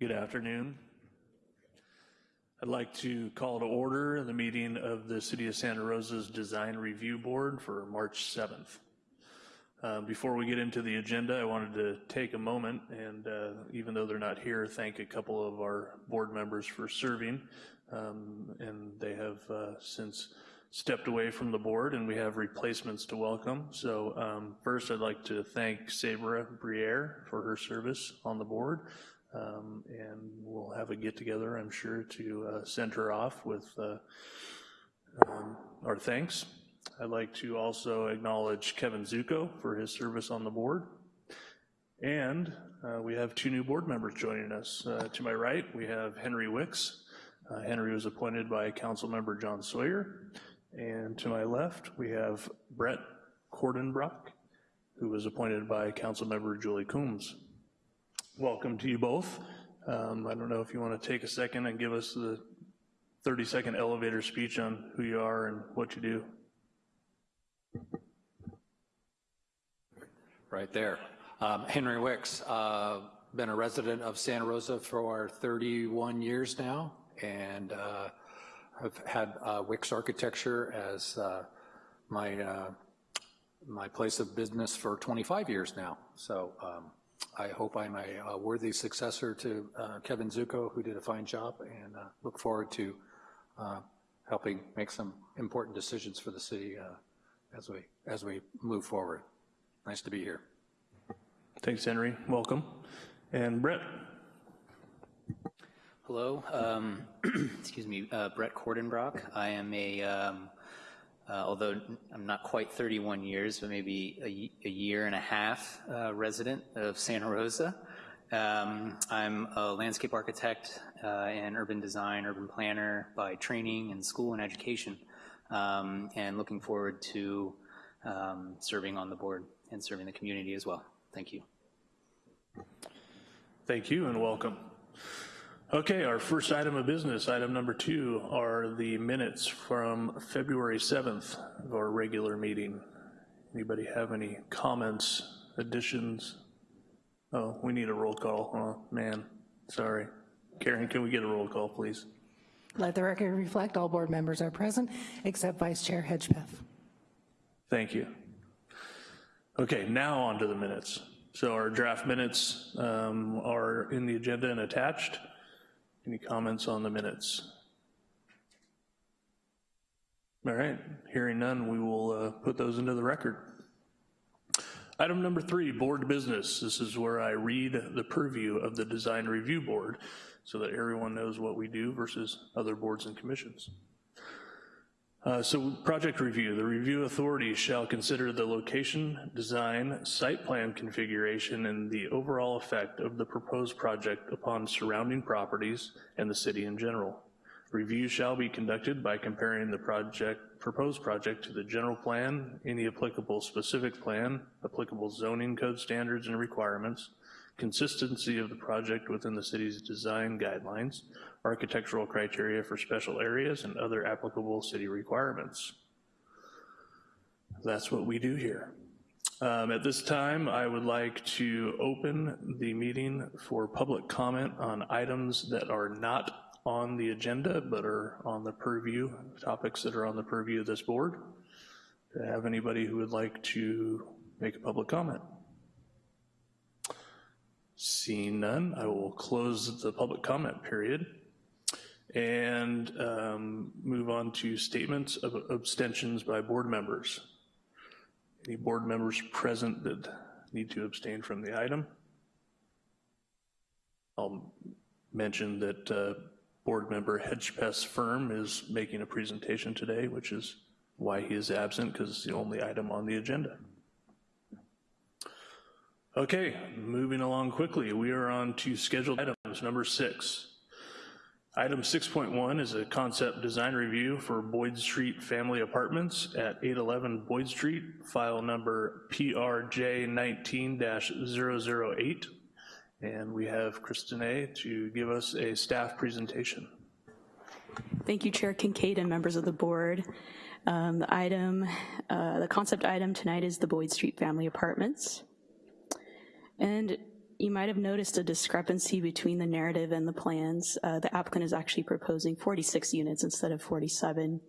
Good afternoon. I'd like to call to order the meeting of the City of Santa Rosa's Design Review Board for March 7th. Uh, Before we get into the agenda, I wanted to take a moment and, uh, even though they're not here, thank a couple of our board members for serving. Um, And they have uh, since stepped away from the board, and we have replacements to welcome. So um, first, I'd like to thank Sabra Briere for her service on the board. Um, And we'll have a get-together, I'm sure, to uh, send her off with uh, um, our thanks. I'd like to also acknowledge Kevin Zuko for his service on the board. And uh, we have two new board members joining us. Uh, To my right, we have Henry Wicks. Uh, Henry was appointed by Councilmember John Sawyer. And to my left, we have Brett Cordenbrock, who was appointed by Councilmember Julie Combs. Welcome to you both. Um, I don't know if you want to take a second and give us the 30-second elevator speech on who you are and what you do. Right there. Um, Henry Wicks, uh, been a resident of Santa Rosa for 31 years now, and uh, have had uh, Wicks Architecture as uh, my uh, my place of business for 25 years now. So um, I hope I'm a, a worthy successor to uh, Kevin Zuko, who did a fine job, and uh, look forward to uh, helping make some important decisions for the city uh, as we as we move forward. Nice to be here. Thanks, Henry. Welcome. And Brett? Hello, um, excuse me, uh, Brett Cordenbrock. I am a, um, although I'm not quite 31 years, but maybe a, a year and a half uh, resident of Santa Rosa. Um, I'm a landscape architect uh, and urban design, urban planner by training and school and education, um, and looking forward to um, serving on the board and serving the community as well. Thank you. Thank you and welcome. Okay, our first item of business, item number two, are the minutes from February 7th of our regular meeting. Anybody have any comments, additions? Oh, we need a roll call. Oh, man, sorry. Karen, can we get a roll call, please? Let the record reflect all board members are present except Vice Chair Hedgepeth. Thank you. Okay, now on to the minutes. So our draft minutes um, are in the agenda and attached. Any comments on the minutes? All right, hearing none, we will uh, put those into the record. Item number three, board business. This is where I read the purview of the design review board so that everyone knows what we do versus other boards and commissions. Uh, So project review, the review authority shall consider the location, design, site plan configuration, and the overall effect of the proposed project upon surrounding properties and the city in general. Review shall be conducted by comparing the project, proposed project to the general plan, any applicable specific plan, applicable zoning code standards and requirements, consistency of the project within the city's design guidelines, architectural criteria for special areas, and other applicable city requirements. That's what we do here. Um, At this time, I would like to open the meeting for public comment on items that are not on the agenda, but are on the purview, topics that are on the purview of this board. Do I have anybody who would like to make a public comment? Seeing none, I will close the public comment period and um, move on to statements of abstentions by board members. Any board members present that need to abstain from the item? I'll mention that uh, board member Hedgepeth's firm is making a presentation today, which is why he is absent, because it's the only item on the agenda. Okay, moving along quickly, we are on to scheduled items, number six. Item 6.1 is a concept design review for Boyd Street Family Apartments at 811 Boyd Street, file number PRJ 19-008. And we have Kristen A. to give us a staff presentation. Thank you, Chair Kincaid and members of the board. Um, the item, uh, the concept item tonight is the Boyd Street Family Apartments. And you might have noticed a discrepancy between the narrative and the plans. Uh, The applicant is actually proposing 46 units instead of 47.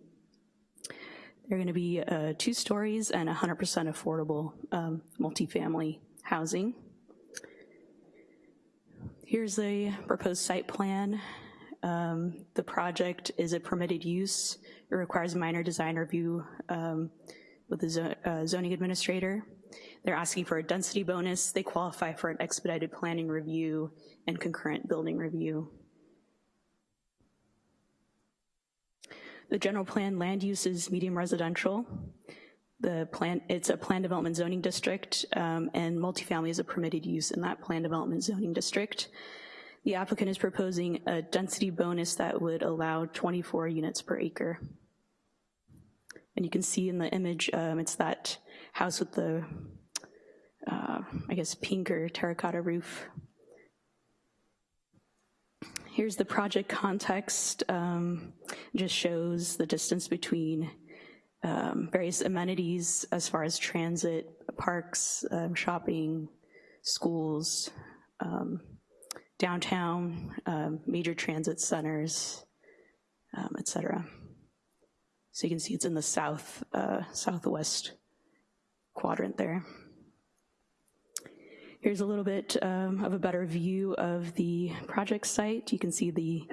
They're going to be uh, two stories and 100% affordable um, multifamily housing. Here's the proposed site plan. Um, The project is a permitted use. It requires minor design review um, with the zo- uh, zoning administrator. They're asking for a density bonus. They qualify for an expedited planning review and concurrent building review. The general plan land use is medium residential. The plan, it's a plan development zoning district, um, and multifamily is a permitted use in that plan development zoning district. The applicant is proposing a density bonus that would allow 24 units per acre. And you can see in the image, um, it's that house with the, uh, I guess, pink or terracotta roof. Here's the project context. Um, just shows the distance between um, various amenities as far as transit, parks, um, shopping, schools, um, downtown, um, major transit centers, um, et cetera. So you can see it's in the south, uh, southwest quadrant there. Here's a little bit um, of a better view of the project site. You can see the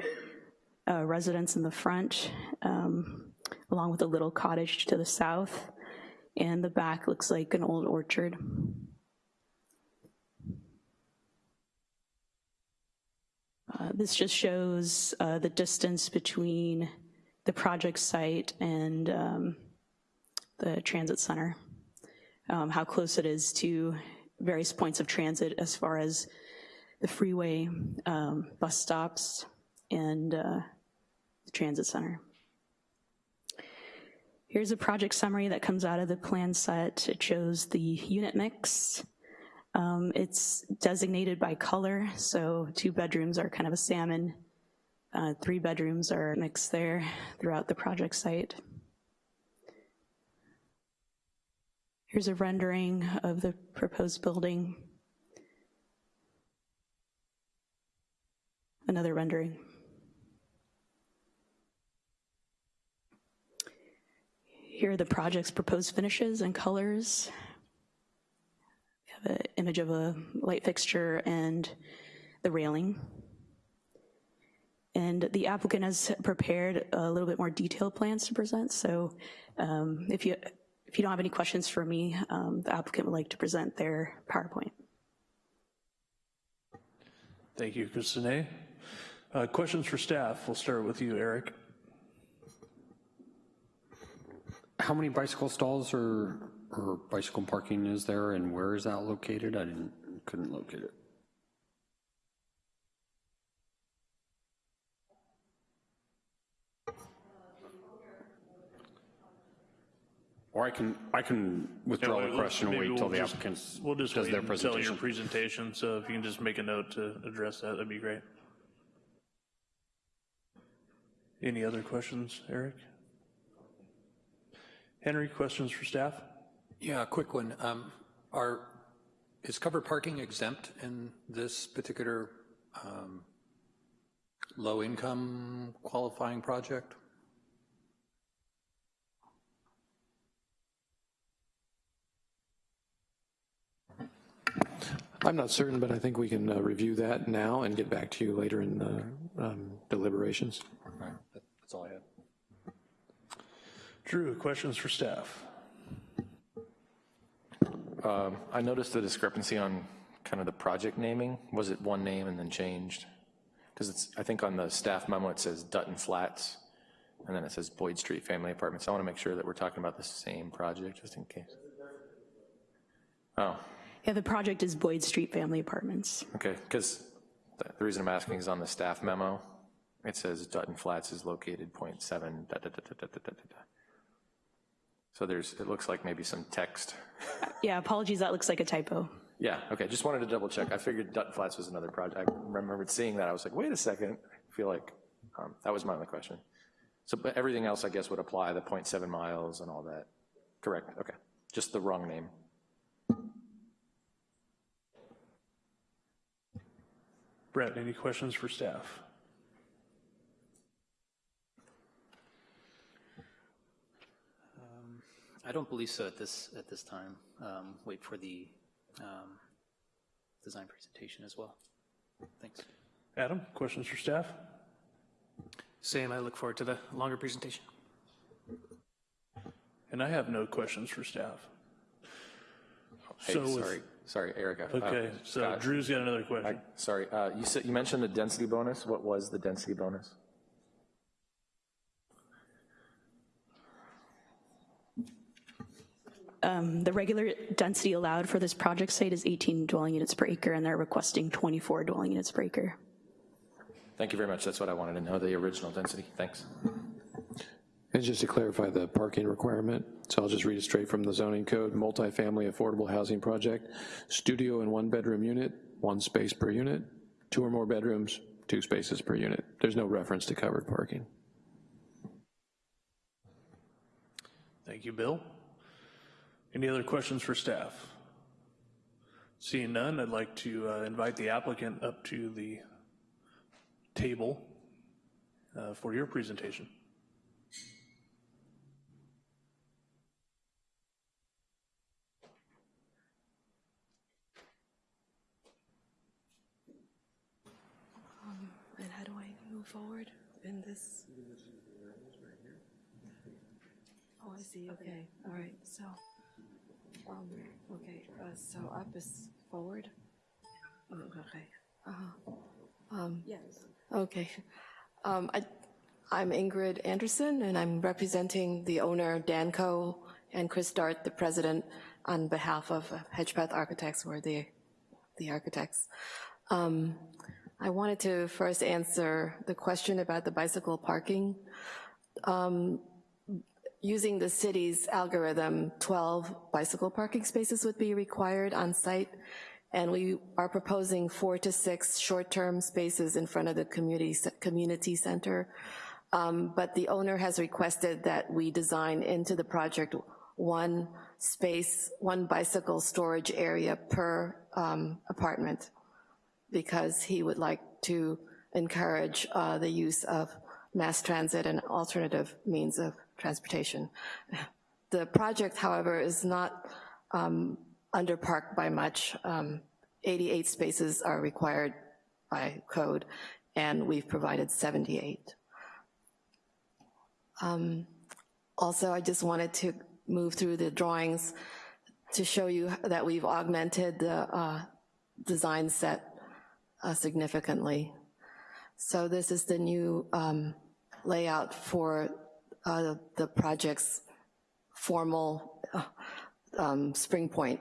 uh, residence in the front, um, along with a little cottage to the south, and the back looks like an old orchard. Uh, This just shows uh, the distance between the project site and um, the transit center, um, how close it is to various points of transit as far as the freeway, um, bus stops, and uh, the transit center. Here's a project summary that comes out of the plan set. It shows the unit mix. Um, It's designated by color, so two bedrooms are kind of a salmon, uh, three bedrooms are mixed there throughout the project site. Here's a rendering of the proposed building. Another rendering. Here are the project's proposed finishes and colors. We have an image of a light fixture and the railing. And the applicant has prepared a little bit more detailed plans to present, so um, if you, if you don't have any questions for me, um, the applicant would like to present their PowerPoint. Thank you, Christine. Uh, Questions for staff? We'll start with you, Eric. How many bicycle stalls or, or bicycle parking is there and where is that located? I didn't, couldn't locate it. Or I can, I can withdraw the question and wait till we'll the just- applicant We'll just does wait their until your presentation. presentation, so if you can just make a note to address that, that'd be great. Any other questions, Eric? Henry, questions for staff? Yeah, a quick one. Um, Are, is covered parking exempt in this particular um, low-income qualifying project? I'm not certain, but I think we can uh, review that now and get back to you later in the um, deliberations. Right, that's all I had. Drew, questions for staff? I noticed the discrepancy on kind of the project naming. Was it one name and then changed? Because it's, I think on the staff memo, it says Dutton Flats, and then it says Boyd Street Family Apartments. I want to make sure that we're talking about the same project, just in case. Oh, yeah, the project is Boyd Street Family Apartments. Okay, because the reason I'm asking is on the staff memo, it says Dutton Flats is located 0.7 da, da, da, So there's, it looks like maybe some text. yeah, apologies, that looks like a typo. Yeah, okay, just wanted to double check. I figured Dutton Flats was another project. I remembered seeing that, I was like, wait a second. I feel like um, that was my only question. So but everything else, I guess, would apply, the 0.7 miles and all that. Correct, okay. Just the wrong name. Brett, any questions for staff? I don't believe so at this, at this time. Um, Wait for the um, design presentation as well. Thanks. Adam, questions for staff? Same, I look forward to the longer presentation. And I have no questions for staff. Hey, So with- sorry, sorry, Erica. Uh, Okay, so Scott, Drew's got another I- question. Sorry, uh, you said, you mentioned the density bonus. What was the density bonus? Um, The regular density allowed for this project site is 18 dwelling units per acre, and they're requesting 24 dwelling units per acre. Thank you very much. That's what I wanted to know, the original density. Thanks. And just to clarify the parking requirement, so I'll just read it straight from the zoning code, multifamily affordable housing project, studio and one-bedroom unit, one space per unit, two or more bedrooms, two spaces per unit. There's no reference to covered parking. Thank you, Bill. Any other questions for staff? Seeing none, I'd like to uh, invite the applicant up to the table uh, for your presentation. And how do I move forward in this? Oh, I see, okay, all right, so, um, okay, uh, so up is forward? Oh, Okay. Uh-huh. Um, Yes. Okay. Um, I, I'm Ingrid Anderson, and I'm representing the owner, Danco, and Chris Dart, the president, on behalf of uh, Hedgepeth Architects, or the, the architects. Um, I wanted to first answer the question about the bicycle parking. Um, Using the city's algorithm, 12 bicycle parking spaces would be required on site, and we are proposing four to six short-term spaces in front of the community, community center. Um, But the owner has requested that we design into the project one space, one bicycle storage area per um, apartment because he would like to encourage uh, the use of mass transit and alternative means of transportation. The project, however, is not um, underparked by much. Um, 88 spaces are required by code, and we've provided 78. Um, Also, I just wanted to move through the drawings to show you that we've augmented the uh, design set uh, significantly. So this is the new um, layout for uh, the project's formal uh, um, spring point.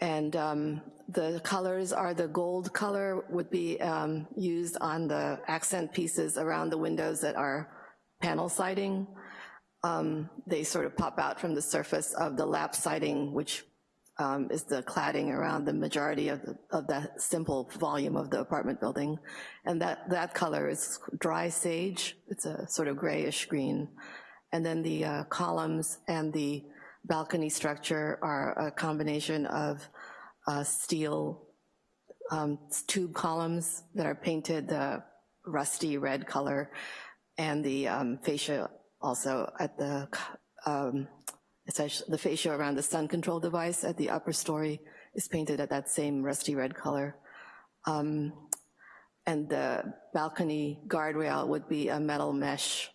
And um, the colors are the gold color would be um, used on the accent pieces around the windows that are panel siding. Um, They sort of pop out from the surface of the lap siding, which um, is the cladding around the majority of the, of the simple volume of the apartment building. And that, that color is dry sage. It's a sort of grayish green. And then the uh, columns and the balcony structure are a combination of uh, steel um, tube columns that are painted the rusty red color, and the um, fascia also at the um, the fascia around the sun control device at the upper story is painted at that same rusty red color. Um, and the balcony guardrail would be a metal mesh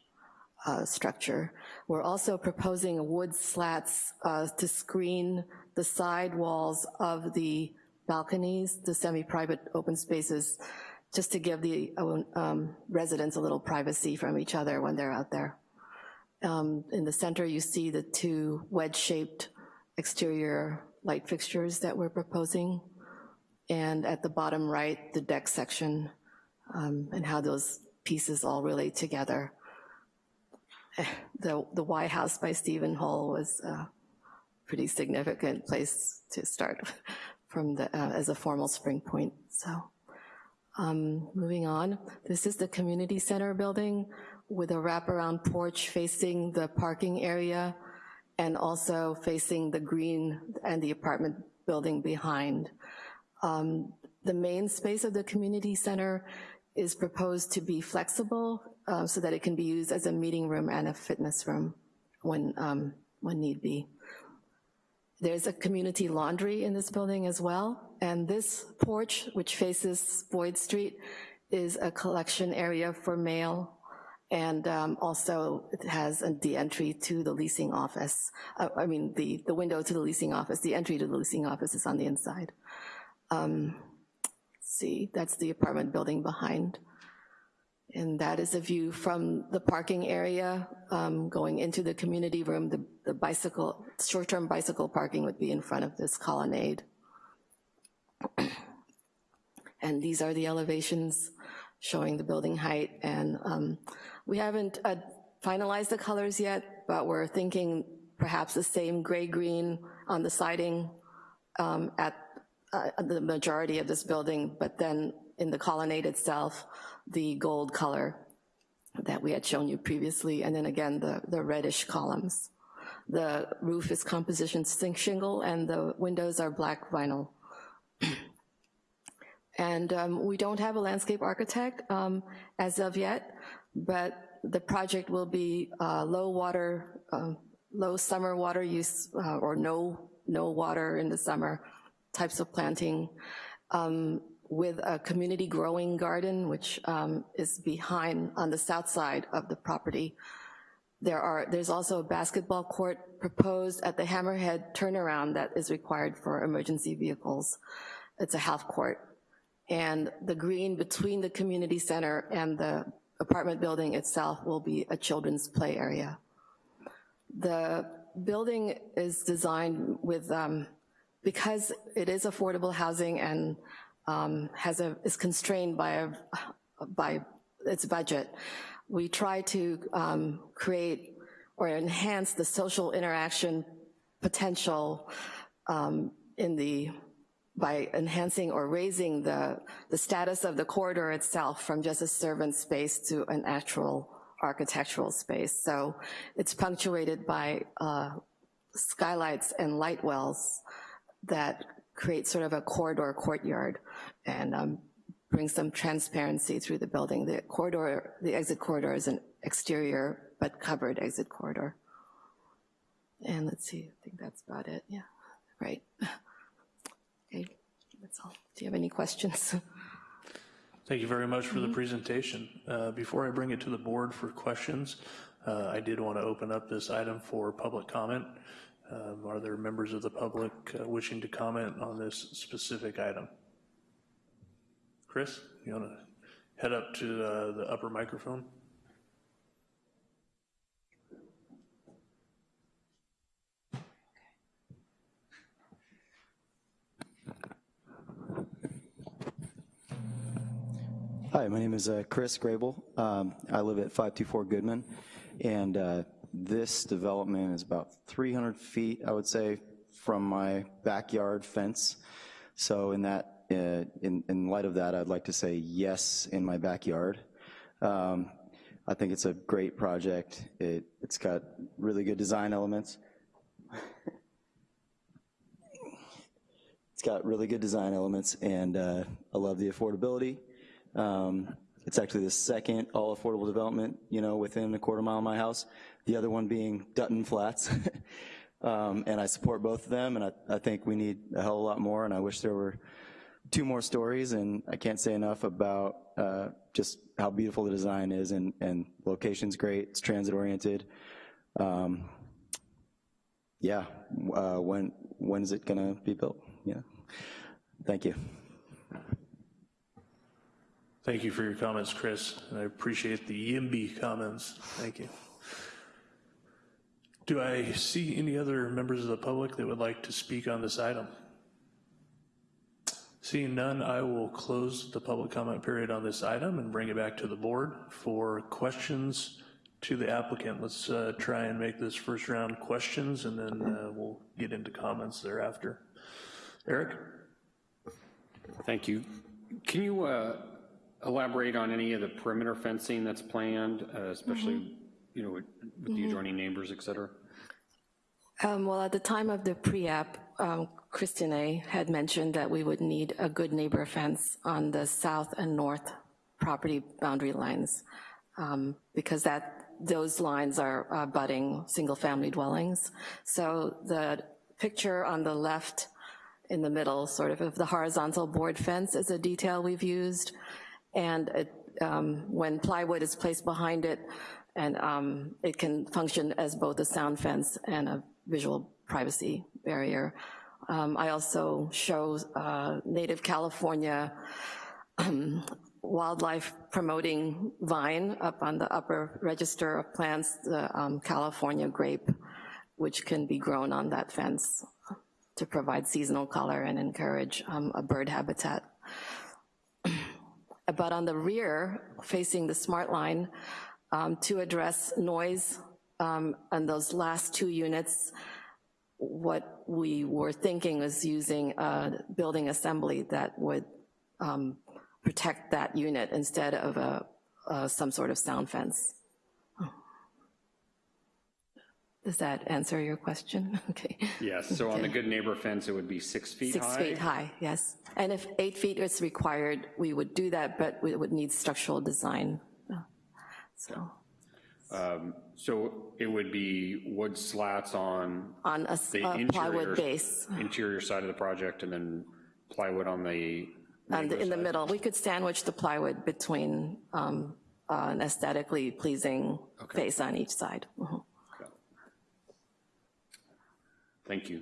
uh, structure. We're also proposing wood slats uh, to screen the side walls of the balconies, the semi-private open spaces, just to give the um, residents a little privacy from each other when they're out there. Um, In the center, you see the two wedge-shaped exterior light fixtures that we're proposing. And at the bottom right, the deck section um, and how those pieces all relate together. The, the Y House by Steven Holl was a pretty significant place to start from the, uh, as a formal spring point, so. Um, Moving on, this is the community center building with a wraparound porch facing the parking area and also facing the green and the apartment building behind. Um, The main space of the community center is proposed to be flexible uh, so that it can be used as a meeting room and a fitness room when, um, when need be. There's a community laundry in this building as well, and this porch, which faces Boyd Street, is a collection area for mail, and um, also it has the entry to the leasing office. Uh, I mean, the, the window to the leasing office, the entry to the leasing office is on the inside. Um, See, that's the apartment building behind. And that is a view from the parking area um, going into the community room. The the bicycle, short-term bicycle parking would be in front of this colonnade. And these are the elevations showing the building height. And um, we haven't uh, finalized the colors yet, but we're thinking perhaps the same gray-green on the siding um, at uh, the majority of this building, but then in the colonnade itself, the gold color that we had shown you previously, and then again, the, the reddish columns. The roof is composition zinc shingle, and the windows are black vinyl. And um, we don't have a landscape architect um, as of yet, but the project will be uh, low water, um, low summer water use, uh, or no, no water in the summer types of planting, um, with a community growing garden, which um, is behind, on the south side of the property. There are, there's also a basketball court proposed at the Hammerhead turnaround that is required for emergency vehicles. It's a half court. And the green between the community center and the apartment building itself will be a children's play area. The building is designed with, um, because it is affordable housing and um, has a, is constrained by, a, by its budget, we try to um, create or enhance the social interaction potential um, in the, by enhancing or raising the, the status of the corridor itself from just a servant space to an actual architectural space. So it's punctuated by uh, skylights and light wells that create sort of a corridor courtyard and um, bring some transparency through the building. The corridor, the exit corridor is an exterior but covered exit corridor. And let's see, I think that's about it, yeah, right. That's all. Do you have any questions? Thank you very much for Mm-hmm. the presentation. Uh, Before I bring it to the board for questions, uh, I did want to open up this item for public comment. Um, Are there members of the public uh, wishing to comment on this specific item? Chris, you want to head up to uh, the upper microphone? Hi, my name is uh, Chris Grable. Um, I live at 524 Goodman, and uh, this development is about 300 feet, I would say, from my backyard fence. So in that, uh, in, in light of that, I'd like to say yes in my backyard. Um, I think it's a great project. It, it's got really good design elements. it's got really good design elements, and uh, I love the affordability. Um, It's actually the second all-affordable development, you know, within a quarter mile of my house, the other one being Dutton Flats. Um, And I support both of them, and I, I think we need a hell of a lot more, and I wish there were two more stories, and I can't say enough about uh, just how beautiful the design is, and, and location's great, it's transit-oriented. Um, Yeah, uh, when, when is it gonna be built? Yeah, thank you. Thank you for your comments, Chris, and I appreciate the YIMBY comments. Thank you. Do I see any other members of the public that would like to speak on this item? Seeing none, I will close the public comment period on this item and bring it back to the board for questions to the applicant. Let's uh, try and make this first round questions, and then uh, we'll get into comments thereafter. Eric? Thank you. Can you uh, elaborate on any of the perimeter fencing that's planned, uh, especially, you know, with with the adjoining neighbors, et cetera? Um, Well, at the time of the pre-app, um, Christine had mentioned that we would need a good neighbor fence on the south and north property boundary lines, um, because that, those lines are uh, budding single-family dwellings. So the picture on the left in the middle, sort of, of the horizontal board fence is a detail we've used, and it, um, when plywood is placed behind it, and um, it can function as both a sound fence and a visual privacy barrier. Um, I also show uh, native California um, wildlife promoting vine up on the upper register of plants, the um, California grape, which can be grown on that fence to provide seasonal color and encourage um, a bird habitat. But on the rear, facing the SMART line, um, to address noise um, on those last two units, what we were thinking was using a building assembly that would um, protect that unit instead of a, uh, some sort of sound fence. Does that answer your question? Okay. Yes, so on the good neighbor fence, it would be six feet high? Six feet high, yes. And if eight feet is required, we would do that, but we would need structural design. So, Um, So it would be wood slats on on a the a plywood base, interior side of the project, and then plywood on the, and in the middle. We could sandwich the plywood between um, uh, an aesthetically pleasing face on each side. Mhm. Thank you.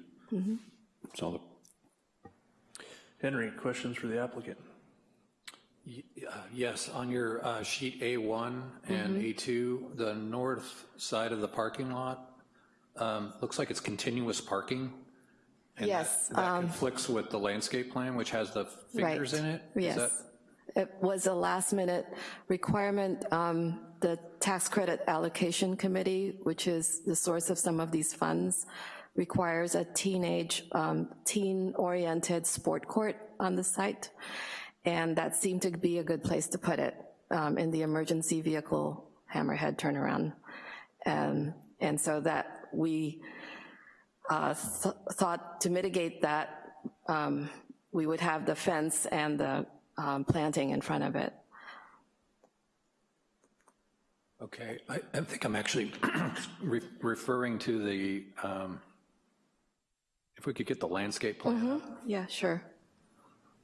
That's all the Henry, questions for the applicant? Uh, Yes, on your uh, sheet A1 and A2, the north side of the parking lot, um, looks like it's continuous parking. and that- Yes, That um, conflicts with the landscape plan, which has the figures Right. in it? Is Yes. that- It was a last-minute requirement. Um, The Tax Credit Allocation Committee, which is the source of some of these funds, requires a teenage, um, teen-oriented sport court on the site, and that seemed to be a good place to put it, um, in the emergency vehicle hammerhead turnaround. Um, And so that we uh, th- thought to mitigate that, um, we would have the fence and the um, planting in front of it. Okay, I I think I'm actually re- referring to the, um, if we could get the landscape plan up. Yeah, sure.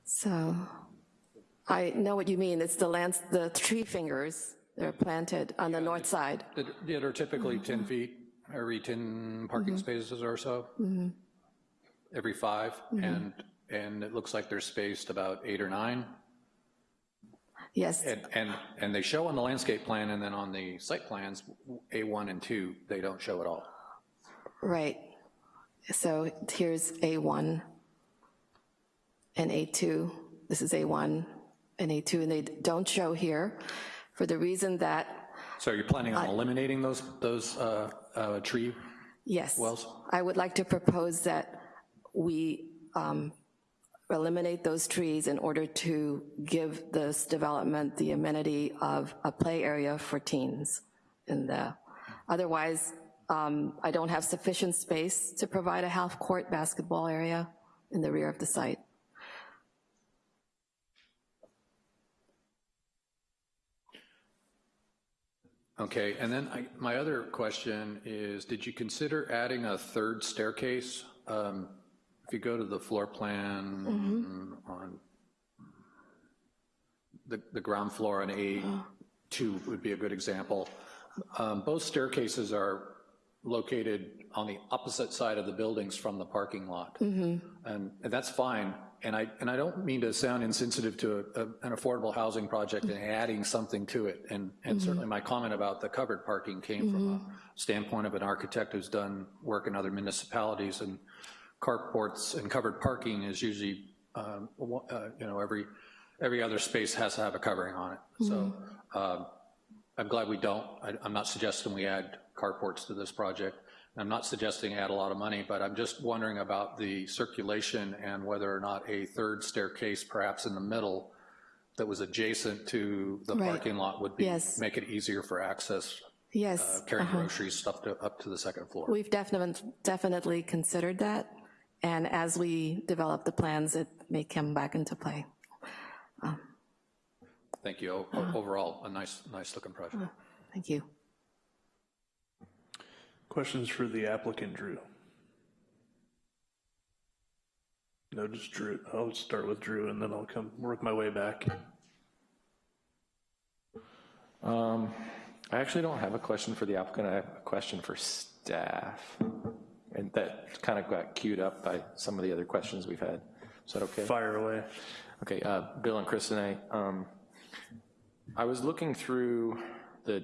So, I know what you mean, it's the lands, the tree fingers, they're planted on the north side. that that are typically mm-hmm. 10 feet, every 10 parking mm-hmm. spaces or so? Every five, and, and it looks like they're spaced about eight or nine? Yes, And, and, and they show on the landscape plan, and then on the site plans, A1 and 2, they don't show at all. right. So here's A1 and A2. This is A1 and A2, and they don't show here for the reason that So you're planning on eliminating those, those uh, uh, tree Yes. wells? I would like to propose that we um, eliminate those trees in order to give this development the amenity of a play area for teens in the, otherwise, um, I don't have sufficient space to provide a half-court basketball area in the rear of the site. Okay, and then I, my other question is, did you consider adding a third staircase? Um, If you go to the floor plan on the, the ground floor on A2 would be a good example. Um, Both staircases are located on the opposite side of the buildings from the parking lot. And and that's fine, and I, and I don't mean to sound insensitive to a- a- an affordable housing project and adding something to it, and, and certainly my comment about the covered parking came from a standpoint of an architect who's done work in other municipalities, and carports and covered parking is usually, um, uh, you know, every, every other space has to have a covering on it. So um, I'm glad we don't. I- I'm not suggesting we add carports to this project. I'm not suggesting add a lot of money, but I'm just wondering about the circulation and whether or not a third staircase, perhaps in the middle, that was adjacent to the Right. parking lot would be, Yes. make it easier for access, Yes. Uh, carrying uh-huh. groceries, stuff to, up to the second floor. We've definitely, definitely considered that, And as we develop the plans, it may come back into play. Um, Thank you. O- o- Overall, a nice, nice-looking project. Uh-huh. Thank you. Questions for the applicant, Drew? No, just Drew. I'll start with Drew and then I'll come, work my way back. Um, I actually don't have a question for the applicant, I have a question for staff. And that kind of got queued up by some of the other questions we've had. Is that okay? Fire away. Okay, uh, Bill and Kristen, um, I was looking through the,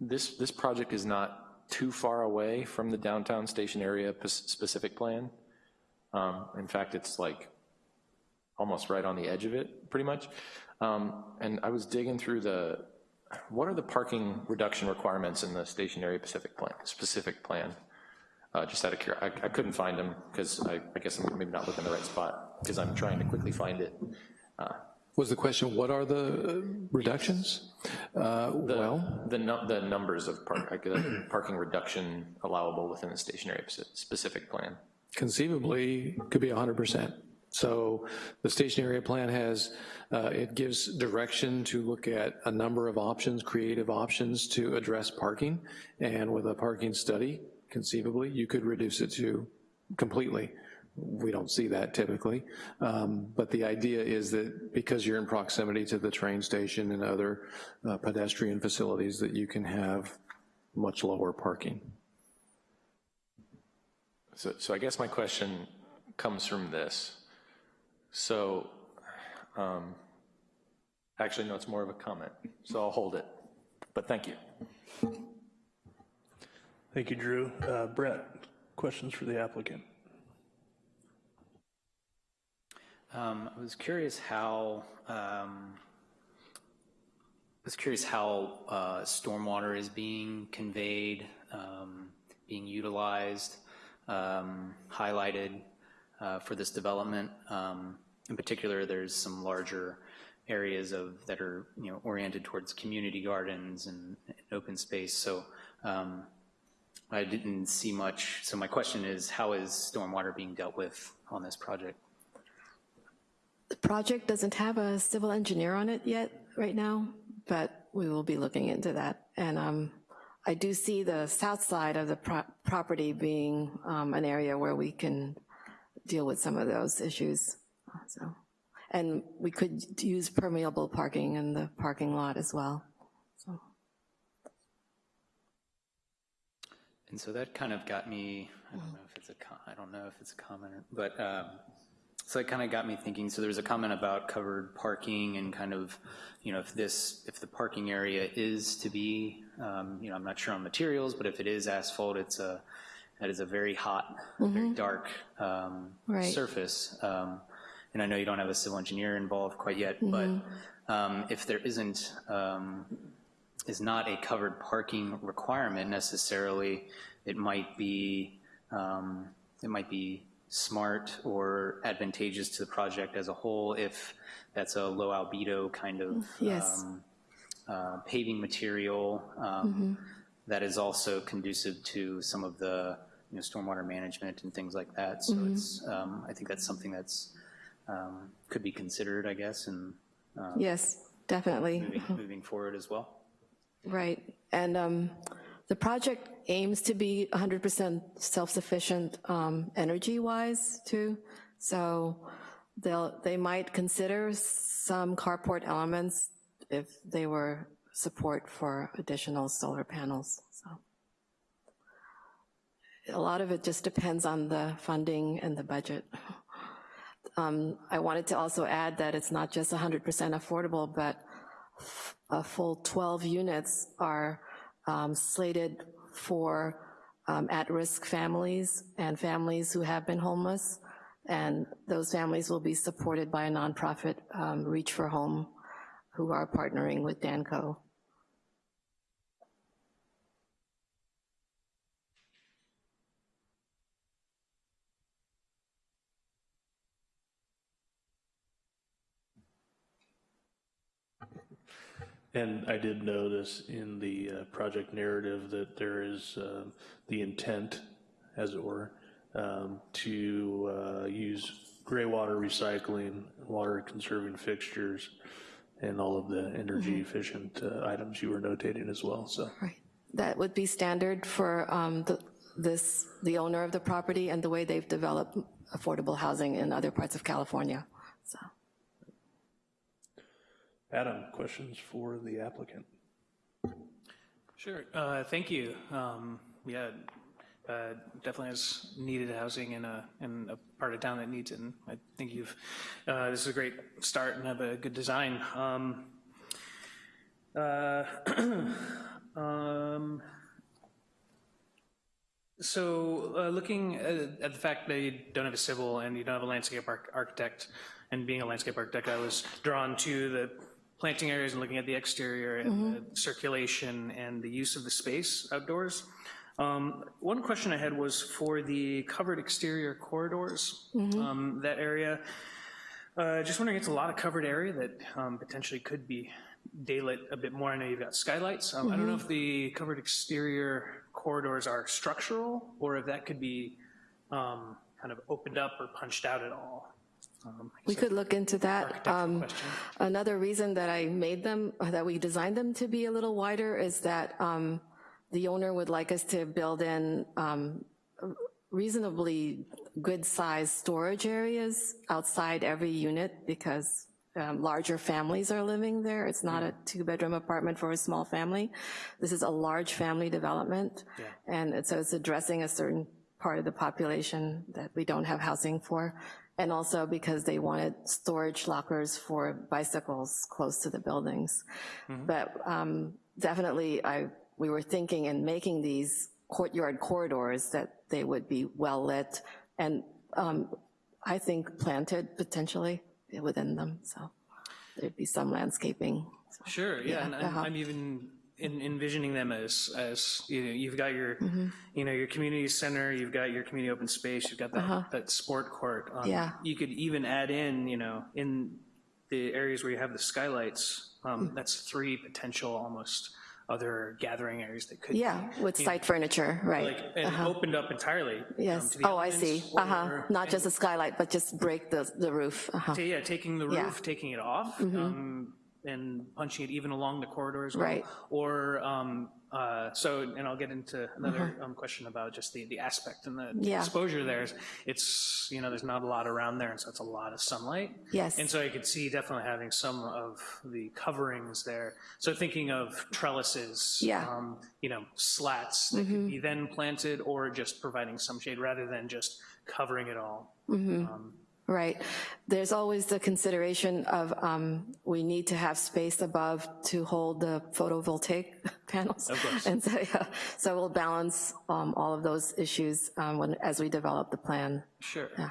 this, this project is not too far away from the downtown station area specific plan. Um, In fact, it's like almost right on the edge of it, pretty much. Um, And I was digging through the, what are the parking reduction requirements in the station area specific plan, specific plan? Uh, Just out of curiosity, I couldn't find them, because I I guess I'm maybe not looking in the right spot, because I'm trying to quickly find it. Was the question, what are the uh, reductions? Uh, The- Well, The, nu- the numbers of park, parking reduction allowable within the station area specific plan. conceivably, could be 100%. So the station area plan has, uh, it gives direction to look at a number of options, creative options to address parking. And with a parking study, conceivably, you could reduce it to completely. We don't see that typically. Um, But the idea is that because you're in proximity to the train station and other uh, pedestrian facilities, that you can have much lower parking. So, so I guess my question comes from this. So, um, actually, no, it's more of a comment, so I'll hold it, but thank you. Thank you, Drew. Uh, Brett, questions for the applicant? Um, I was curious how, um, I was curious how uh, stormwater is being conveyed, um, being utilized, um, highlighted uh, for this development. Um, In particular, there's some larger areas of, that are, you know, oriented towards community gardens and and open space. So um, I didn't see much, so my question is, how is stormwater being dealt with on this project? The project doesn't have a civil engineer on it yet, right now, but we will be looking into that. And um, I do see the south side of the pro- property being um, an area where we can deal with some of those issues, so. And we could use permeable parking in the parking lot as well, so. And so that kind of got me, I don't know if it's a, I don't know if it's a comment, but, um, so it kind of got me thinking, so there's a comment about covered parking and kind of, you know, if this, if the parking area is to be, um, you know, I'm not sure on materials, but if it is asphalt, it's a, that is a very hot, very dark um, Right. surface. Um, And I know you don't have a civil engineer involved quite yet, but um, if there isn't, um, is not a covered parking requirement necessarily, it might be, um, it might be smart or advantageous to the project as a whole if that's a low albedo kind of Yes. um, uh, paving material um, that is also conducive to some of the, you know, stormwater management and things like that. So it's, um, I think that's something that's, um, could be considered, I guess, and Yes, definitely. moving, moving forward as well. Right, and um, the project aims to be 100% self-sufficient um, energy-wise, too, so they'll, they might consider some carport elements if they were support for additional solar panels, so. A lot of it just depends on the funding and the budget. Um, I wanted to also add that it's not just 100% affordable, but a full 12 units are um, slated for um, at-risk families and families who have been homeless, and those families will be supported by a nonprofit, um, Reach for Home, who are partnering with Danco. And I did notice in the uh, project narrative that there is uh, the intent, as it were, um, to uh, use gray water recycling, water conserving fixtures, and all of the energy efficient uh, items you were notating as well, so. Right. That would be standard for um, the, this, the owner of the property and the way they've developed affordable housing in other parts of California, so. Adam, questions for the applicant? Sure, uh, thank you. Um, Yeah, uh, definitely has needed housing in a, in a part of town that needs it, and I think you've, uh, this is a great start and have a good design. Um, uh, um, So, uh, looking at at the fact that you don't have a civil and you don't have a landscape arch- architect, and being a landscape architect, I was drawn to the planting areas and looking at the exterior and the circulation and the use of the space outdoors. Um, One question I had was for the covered exterior corridors, um, that area. Uh, Just wondering, it's a lot of covered area that um, potentially could be daylit a bit more. I know you've got skylights. Um, I don't know if the covered exterior corridors are structural, or if that could be um, kind of opened up or punched out at all. Um, We could look into that. Um. Another reason that I made them, that we designed them to be a little wider is that um, the owner would like us to build in um, reasonably good-sized storage areas outside every unit because um, larger families are living there. It's not a two-bedroom apartment for a small family. This is a large family development. And it- so it's addressing a certain part of the population that we don't have housing for. And also because they wanted storage lockers for bicycles close to the buildings. But um, definitely, I, we were thinking in making these courtyard corridors that they would be well-lit and um, I think planted potentially within them, so there'd be some landscaping. so. Sure, yeah, and I'm, uh-huh. I'm even en- envisioning them as, as, you know, you've got your, Mm-hmm. you know, your community center, you've got your community open space, you've got that, that sport court. Um. Yeah. You could even add in, you know, in the areas where you have the skylights, Mm. um, that's three potential almost other gathering areas that could. Yeah, with site furniture, right. Like, and opened up entirely. um, Yes, the oh, I see, uh-huh, not just a skylight, but just break the, the roof, uh-huh, Yeah, taking the Yeah. Roof, taking it off, um, and punching it even along the corridor as well. Right. Or, um, uh, so, and I'll get into another um, question about just the, the aspect and the Mm-hmm. Yeah. exposure there. It's, you know, there's not a lot around there, and so it's a lot of sunlight. Yes. And so I could see definitely having some of the coverings there. So thinking of trellises. Yeah. Mm-hmm. um, You know, slats that could be then planted, or just providing some shade rather than just covering it all. Mm-hmm. Um, right. There's always the consideration of, um, we need to have space above to hold the photovoltaic panels. Of course. And so, yeah, so we'll balance, um, all of those issues, um, when, as we develop the plan. Sure. Yeah.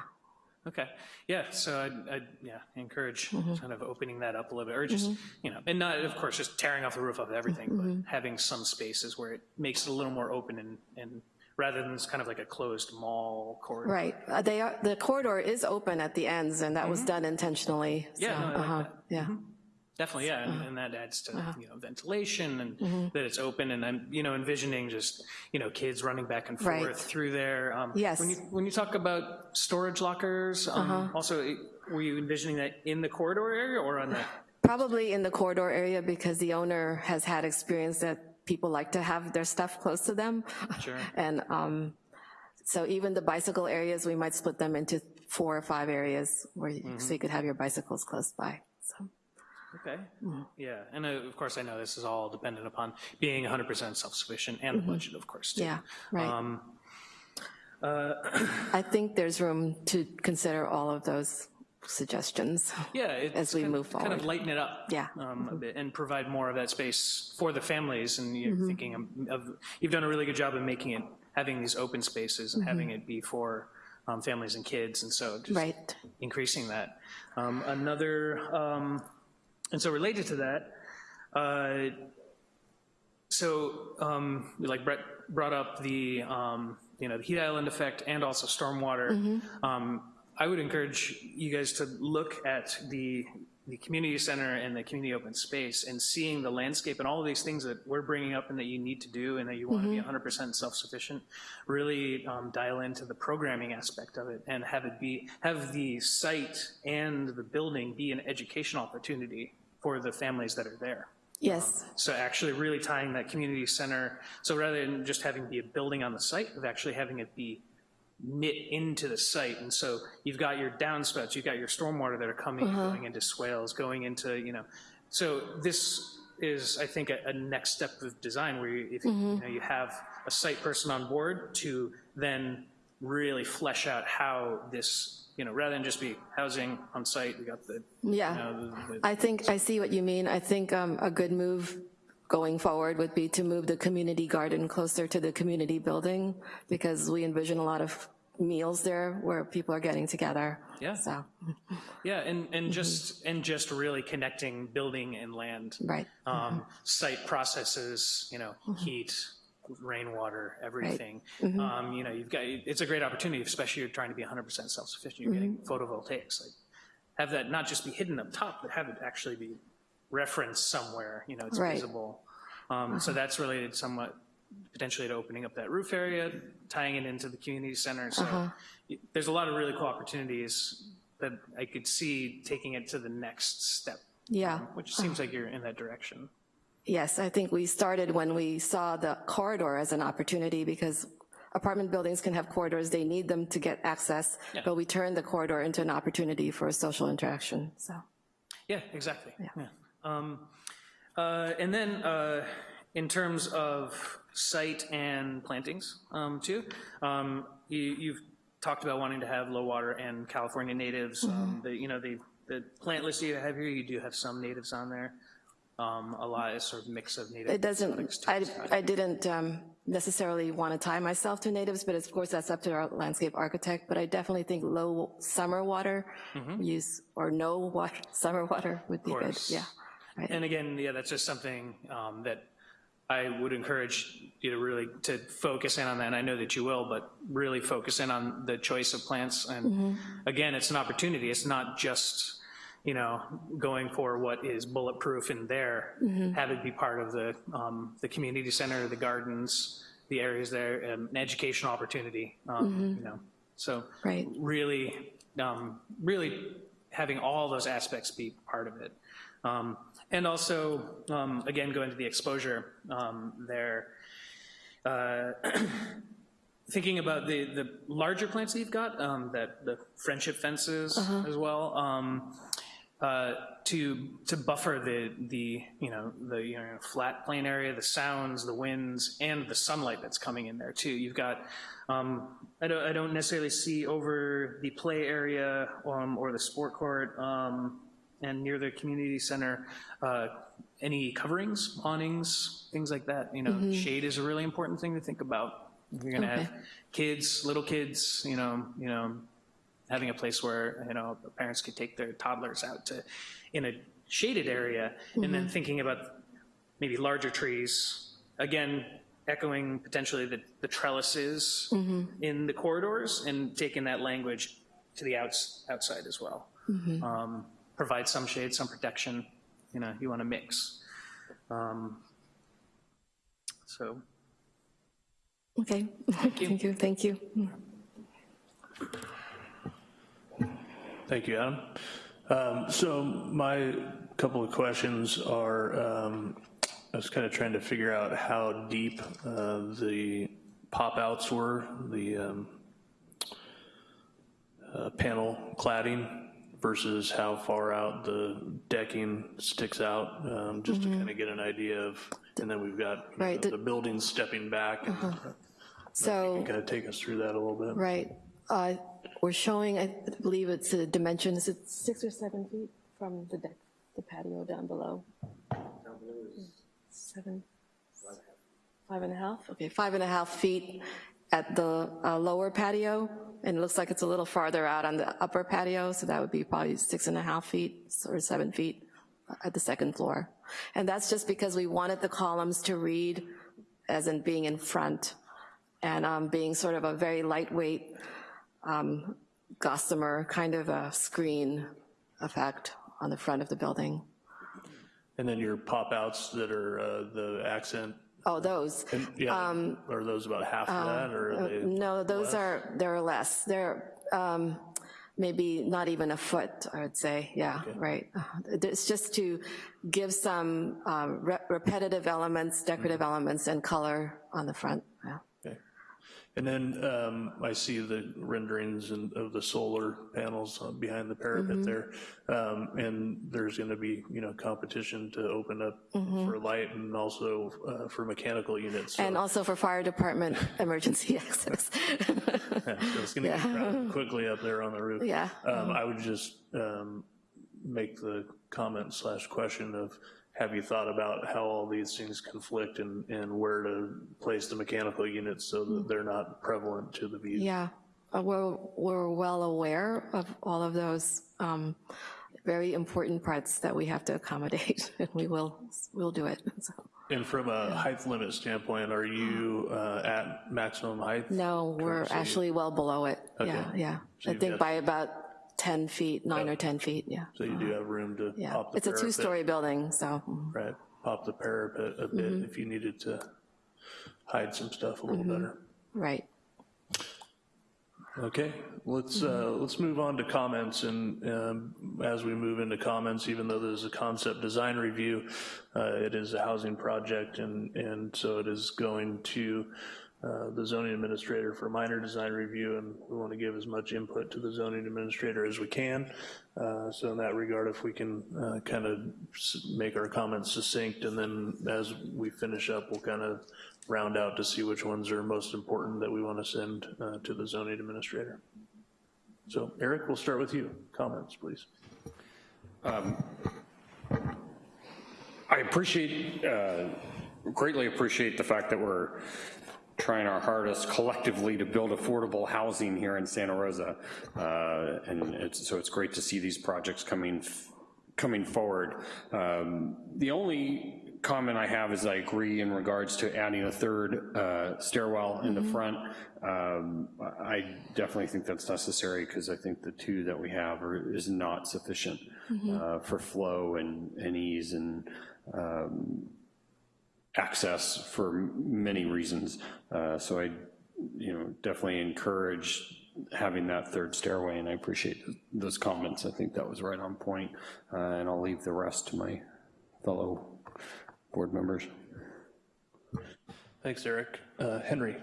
Okay, yeah, so I'd, I'd, yeah, encourage Mm-hmm. kind of opening that up a little bit, or just, you know, and not, of course, just tearing off the roof of everything, Mm-hmm. but having some spaces where it makes it a little more open and, and rather than it's kind of like a closed mall corridor. Right, Uh, they are, the corridor is open at the ends, and that was done intentionally. Mm-hmm. Yeah, so, no, like uh-huh, that. Yeah, Definitely, yeah, Uh-huh. and, and that adds to, you know, ventilation and that it's open, and I'm, you know, envisioning just, you know, kids running back and Right. forth through there. Um, Yes. When you, when you talk about storage lockers, Uh-huh. um, also, were you envisioning that in the corridor area or on the? probably in the corridor area because the owner has had experience that people like to have their stuff close to them. Sure. And um, so even the bicycle areas, we might split them into four or five areas where, you- so you could have your bicycles close by, so. Okay, yeah, and uh, of course, I know this is all dependent upon being 100% self-sufficient and the budget, of course, too. Yeah, right. Um, I think there's room to consider all of those suggestions. Yeah, As we move Kind of lighten it up. Yeah. um, A bit, and provide more of that space for the families, and Mm-hmm. you're thinking of- of, you've done a really good job of making it, having these open spaces and having it be for um, families and kids, and so just Mm-hmm. Right, increasing that. Um, Another, um, and so related to that, uh, so um, like Brett brought up the, um, you know, the heat island effect and also stormwater. Um, I would encourage you guys to look at the the community center and the community open space and seeing the landscape and all of these things that we're bringing up and that you need to do and that you want to be 100% self-sufficient, really um, dial into the programming aspect of it and have it be, have the site and the building be an educational opportunity for the families that are there. Yes, So actually really tying that community center, so rather than just having be a building on the site, of actually having it be knit into the site. And so you've got your downspouts, you've got your stormwater that are coming, and going into swales, going into, you know. So this is, I think, a, a next step of design where you, if, you know, you have a site person on board to then really flesh out how this, you know, rather than just be housing on site, we got the, you yeah. know, the- the I think, I see what you mean. I think um, a good move going forward would be to move the community garden closer to the community building, because we envision a lot of meals there where people are getting together. Yeah. So, Yeah, and, and just, and just really connecting building and land. right, Um, Site processes, you know, heat, rainwater, everything. Mm-hmm. Um, You know, you've got, it's a great opportunity, especially you're trying to be 100% self-sufficient, you're getting Mm-hmm. photovoltaics. Like, Have that not just be hidden up top, but have it actually be referenced somewhere, you know, it's Right. visible. Um, So that's related somewhat potentially to opening up that roof area, tying it into the community center. So y- there's a lot of really cool opportunities that I could see taking it to the next step, yeah. which seems like you're in that direction. Yes, I think we started when we saw the corridor as an opportunity because apartment buildings can have corridors, they need them to get access, but we turned the corridor into an opportunity for social interaction, so. Yeah, exactly. Yeah. Um, uh, And then, uh, in terms of site and plantings, um, too, um, you- you've talked about wanting to have low water and California natives. Um, The, you know, the, the plant list you have here, you do have some natives on there. Um, A lot is sort of mix of native. It doesn't, I, I didn't um, necessarily want to tie myself to natives, but of course, that's up to our landscape architect, but I definitely think low summer water use, or no water, summer water would be good, yeah. right. And again, yeah, that's just something um, that I would encourage you to really, to focus in on that, and I know that you will, but really focus in on the choice of plants, and again, it's an opportunity, it's not just, you know, going for what is bulletproof in there, have it be part of the, um, the community center, the gardens, the areas there, um, an educational opportunity, um, you know, so. Right. Really, um, really having all those aspects be part of it. And also, um, again, going to the exposure um, there, uh, thinking about the, the larger plants that you've got, um, that, the friendship fences as well, um, uh, to, to buffer the, the, you know, the, you know, flat plain area, the sounds, the winds, and the sunlight that's coming in there too. You've got, um, I don't, I don't necessarily see over the play area, um, or the sport court, um, and near the community center, uh, any coverings, awnings, things like that, you know, shade is a really important thing to think about. If You're gonna have kids, little kids, you know, you know, having a place where, you know, parents could take their toddlers out to, in a shaded area, and then thinking about maybe larger trees, again, echoing potentially the, the trellises in the corridors, and taking that language to the outs, outside as well. Um, Provide some shade, some protection, you know, you want to mix. Um, So, Okay, thank you, thank you. Thank you, Adam. Um, So my couple of questions are, um, I was kind of trying to figure out how deep uh, the pop-outs were, the um, uh, panel cladding versus how far out the decking sticks out, um, just to kind of get an idea of, and then we've got you know, the- the buildings stepping back. and So, Kind of take us through that a little bit. right, uh, we're showing, I believe it's a dimension, is it six or seven feet from the deck, the patio down below? Seven? Five and a half? Okay, five and a half feet at the uh, lower patio, and it looks like it's a little farther out on the upper patio, so that would be probably six and a half feet or seven feet at the second floor. And that's just because we wanted the columns to read as in being in front and um, being sort of a very lightweight um, gossamer kind of a screen effect on the front of the building. And then your pop-outs that are uh, the accent, Oh, those. and, yeah, are those about half of that, or are they? No, those less? are, they're less. They're um, maybe not even a foot, I would say, yeah, right. Uh, It's just to give some um, re- repetitive elements, decorative Mm-hmm. elements, and color on the front, yeah. And then um, I see the renderings and- of the solar panels uh, behind the parapet there. Um, And there's going to be, you know, competition to open up for light and also uh, for mechanical units. So And also for fire department emergency access. yeah, so it's going to get quickly up there on the roof. Yeah. Um, I would just um, make the comment slash question of, have you thought about how all these things conflict and, and where to place the mechanical units so that they're not prevalent to the view? Yeah, Uh, we're, we're well aware of all of those um, very important parts that we have to accommodate, and we will, we'll do it. So, And from a height limit standpoint, are you uh, at maximum height? No, we're actually well below it, yeah, Okay. yeah. So I think by about 10 feet, nine or 10 feet, yeah, So you do have room to yeah. pop the It's a two-story building, so, mm, Right, pop the parapet a bit Mm-hmm. if you needed to hide some stuff a little better. right. Okay, let's, uh, let's move on to comments, and um, as we move into comments, even though there's a concept design review, uh, it is a housing project, and, and so it is going to uh, the zoning administrator for minor design review, and we want to give as much input to the zoning administrator as we can. Uh, So in that regard, if we can kind of make our comments succinct, and then as we finish up, we'll kind of round out to see which ones are most important that we want to send uh, to the zoning administrator. So Eric, we'll start with you. Comments, please. I appreciate, uh, greatly appreciate the fact that we're trying our hardest collectively to build affordable housing here in Santa Rosa. Uh, And it's, so it's great to see these projects coming, coming forward. Um, The only comment I have is I agree in regards to adding a third uh, stairwell in the front. Um, I definitely think that's necessary because I think the two that we have are, is not sufficient uh, for flow and and ease and um, access for many reasons. Uh, So I, you know, definitely encourage having that third stairway, and I appreciate those comments. I think that was right on point, Uh, and I'll leave the rest to my fellow board members. Thanks, Eric. Uh, Henry?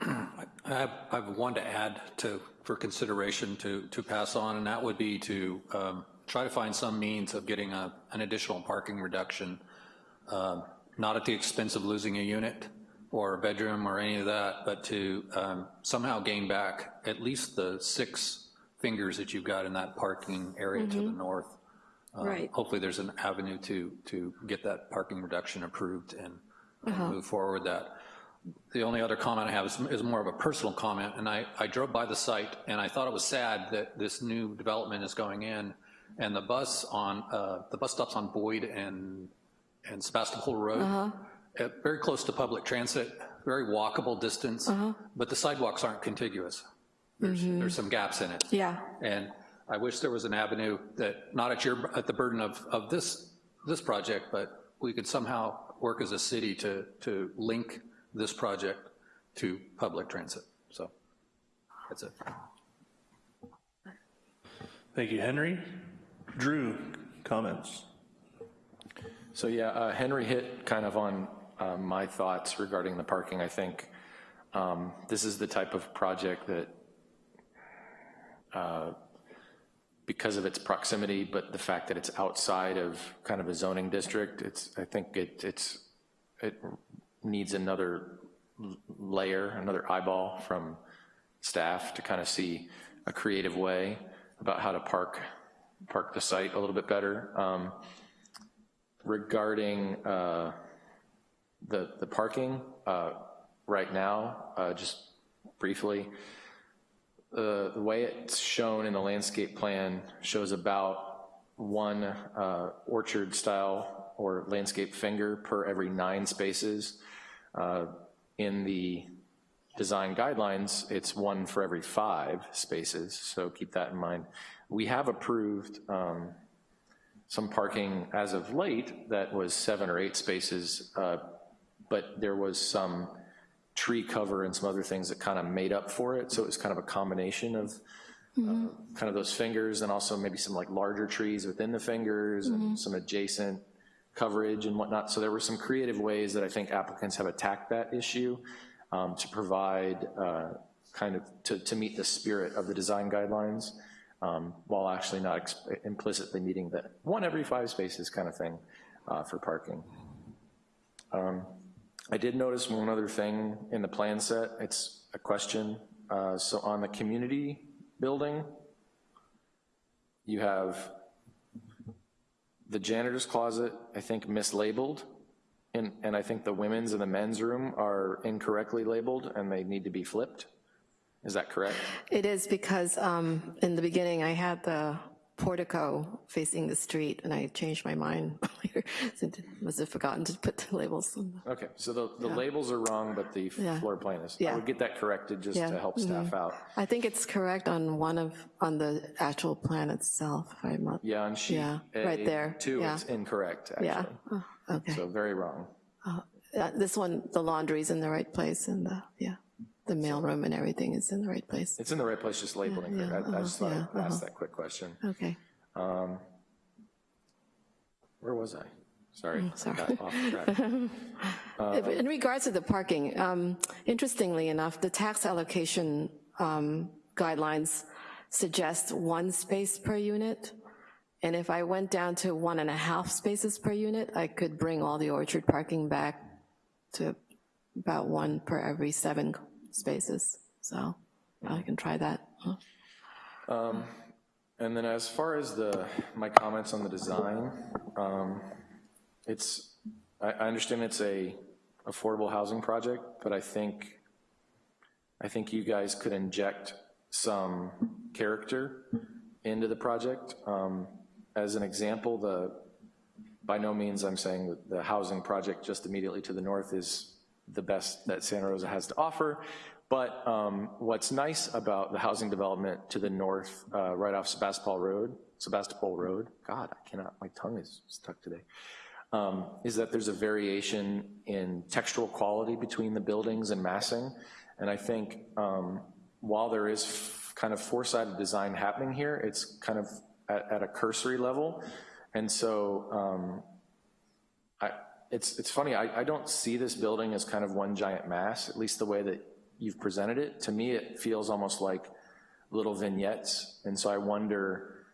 I have, I have one to add to, for consideration to, to pass on, and that would be to um, try to find some means of getting a, an additional parking reduction, um, not at the expense of losing a unit or a bedroom or any of that, but to um, somehow gain back at least the six fingers that you've got in that parking area to the north. Um, Right. Hopefully, there's an avenue to, to get that parking reduction approved and and move forward that. The only other comment I have is, is more of a personal comment, and I, I drove by the site, and I thought it was sad that this new development is going in, and the bus on, uh, the bus stops on Boyd and, and Sebastopol Road, uh, very close to public transit, very walkable distance, but the sidewalks aren't contiguous. There's, there's some gaps in it. Yeah, And I wish there was an avenue that, not at your, at the burden of, of this, this project, but we could somehow work as a city to, to link this project to public transit. So, that's it. Thank you, Henry. Drew, comments? So yeah, uh, Henry hit kind of on um, my thoughts regarding the parking. I think um, this is the type of project that, uh, because of its proximity, but the fact that it's outside of kind of a zoning district, it's, I think it, it's, it needs another layer, another eyeball from staff to kind of see a creative way about how to park, park the site a little bit better. Um, regarding uh, the, the parking, uh, right now, uh, just briefly, the, the way it's shown in the landscape plan shows about one uh, orchard style or landscape finger per every nine spaces. Uh, In the design guidelines, it's one for every five spaces, so keep that in mind. We have approved um, some parking as of late that was seven or eight spaces, uh, but there was some tree cover and some other things that kind of made up for it, so it was kind of a combination of uh, kind of those fingers and also maybe some like larger trees within the fingers and some adjacent coverage and whatnot. So there were some creative ways that I think applicants have attacked that issue um, to provide uh, kind of, to, to meet the spirit of the design guidelines um, while actually not implicitly meeting the one every five spaces kind of thing uh, for parking. Um, I did notice one other thing in the plan set, it's a question. Uh, So on the community building, you have the janitor's closet, I think mislabeled, and, and I think the women's and the men's room are incorrectly labeled and they need to be flipped. Is that correct? It is because um, in the beginning, I had the portico facing the street, and I changed my mind later, I must have forgotten to put the labels on Okay, so the, the labels are wrong, but the Yeah. floor plan is. Yeah. I Yeah. would get that corrected just Yeah, to help staff out. I think it's correct on one of, on the actual plan itself, if I'm not, Yeah, on sheet Yeah, right there, two, yeah. it's incorrect, yeah. Oh, Okay. So very wrong. Uh, This one, the laundry's in the right place, and the, yeah, the mailroom and everything is in the right place. It's in the right place, just labeling Yeah, incorrect. I I uh-huh, just thought I'd ask uh-huh. that quick question. Okay. Um, Where was I? Sorry. Mm, sorry. got off track. In regards to the parking, um, interestingly enough, the tax allocation um, guidelines suggest one space per unit. And if I went down to one and a half spaces per unit, I could bring all the orchard parking back to about one per every seven spaces. So I can try that. Um, And then as far as the, my comments on the design, um, it's, I, I understand it's a affordable housing project, but I think, I think you guys could inject some character into the project. Um, As an example, the, by no means I'm saying that the housing project just immediately to the north is the best that Santa Rosa has to offer, but um, what's nice about the housing development to the north, uh, right off Sebastopol Road, Sebastopol Road, God, I cannot, my tongue is stuck today, um, is that there's a variation in textural quality between the buildings and massing. And I think um, while there is kind of four-sided design happening here, it's kind of at, at a cursory level. And so um, it's, it's funny, I, I don't see this building as kind of one giant mass, at least the way that you've presented it. To me, it feels almost like little vignettes. And so I wonder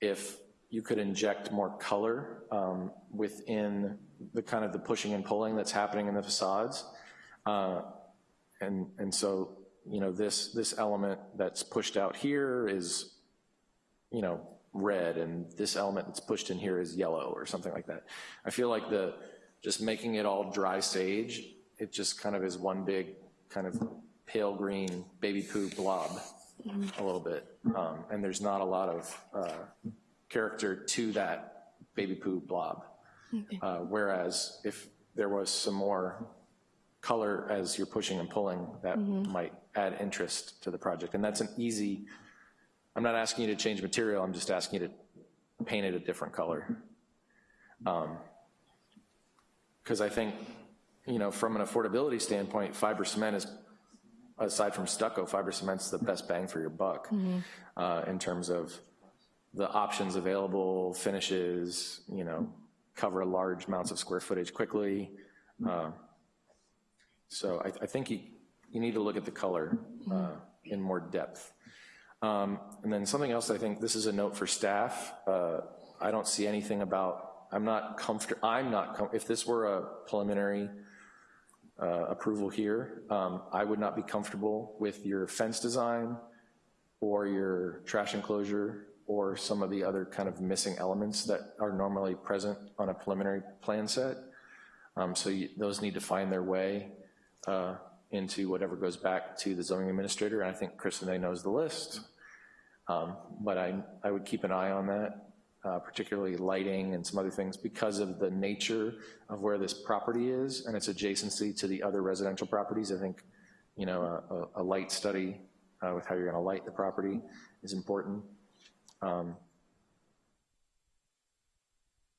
if you could inject more color um, within the kind of the pushing and pulling that's happening in the facades. Uh, And, and so, you know, this, this element that's pushed out here is, you know, red, and this element that's pushed in here is yellow, or something like that. I feel like the, just making it all dry sage, it just kind of is one big kind of pale green baby poo blob a little bit. Um, And there's not a lot of uh, character to that baby poo blob. Uh, Whereas if there was some more color as you're pushing and pulling, that might add interest to the project. And that's an easy, I'm not asking you to change material, I'm just asking you to paint it a different color. Because I think, you know, from an affordability standpoint, fiber cement is, aside from stucco, fiber cement's the best bang for your buck uh, in terms of the options available, finishes, you know, cover large amounts of square footage quickly. Uh, So I, I think you, you need to look at the color uh, in more depth. Um, And then something else, I think, this is a note for staff. Uh, I don't see anything about, I'm not comfortable, I'm not, com- if this were a preliminary uh, approval here, um, I would not be comfortable with your fence design or your trash enclosure or some of the other kind of missing elements that are normally present on a preliminary plan set. Um, So you- those need to find their way uh, into whatever goes back to the zoning administrator, and I think Kristen knows the list. Um, But I, I would keep an eye on that, uh, particularly lighting and some other things, because of the nature of where this property is and its adjacency to the other residential properties. I think you know, a, a- light study uh, with how you're gonna light the property is important. Um,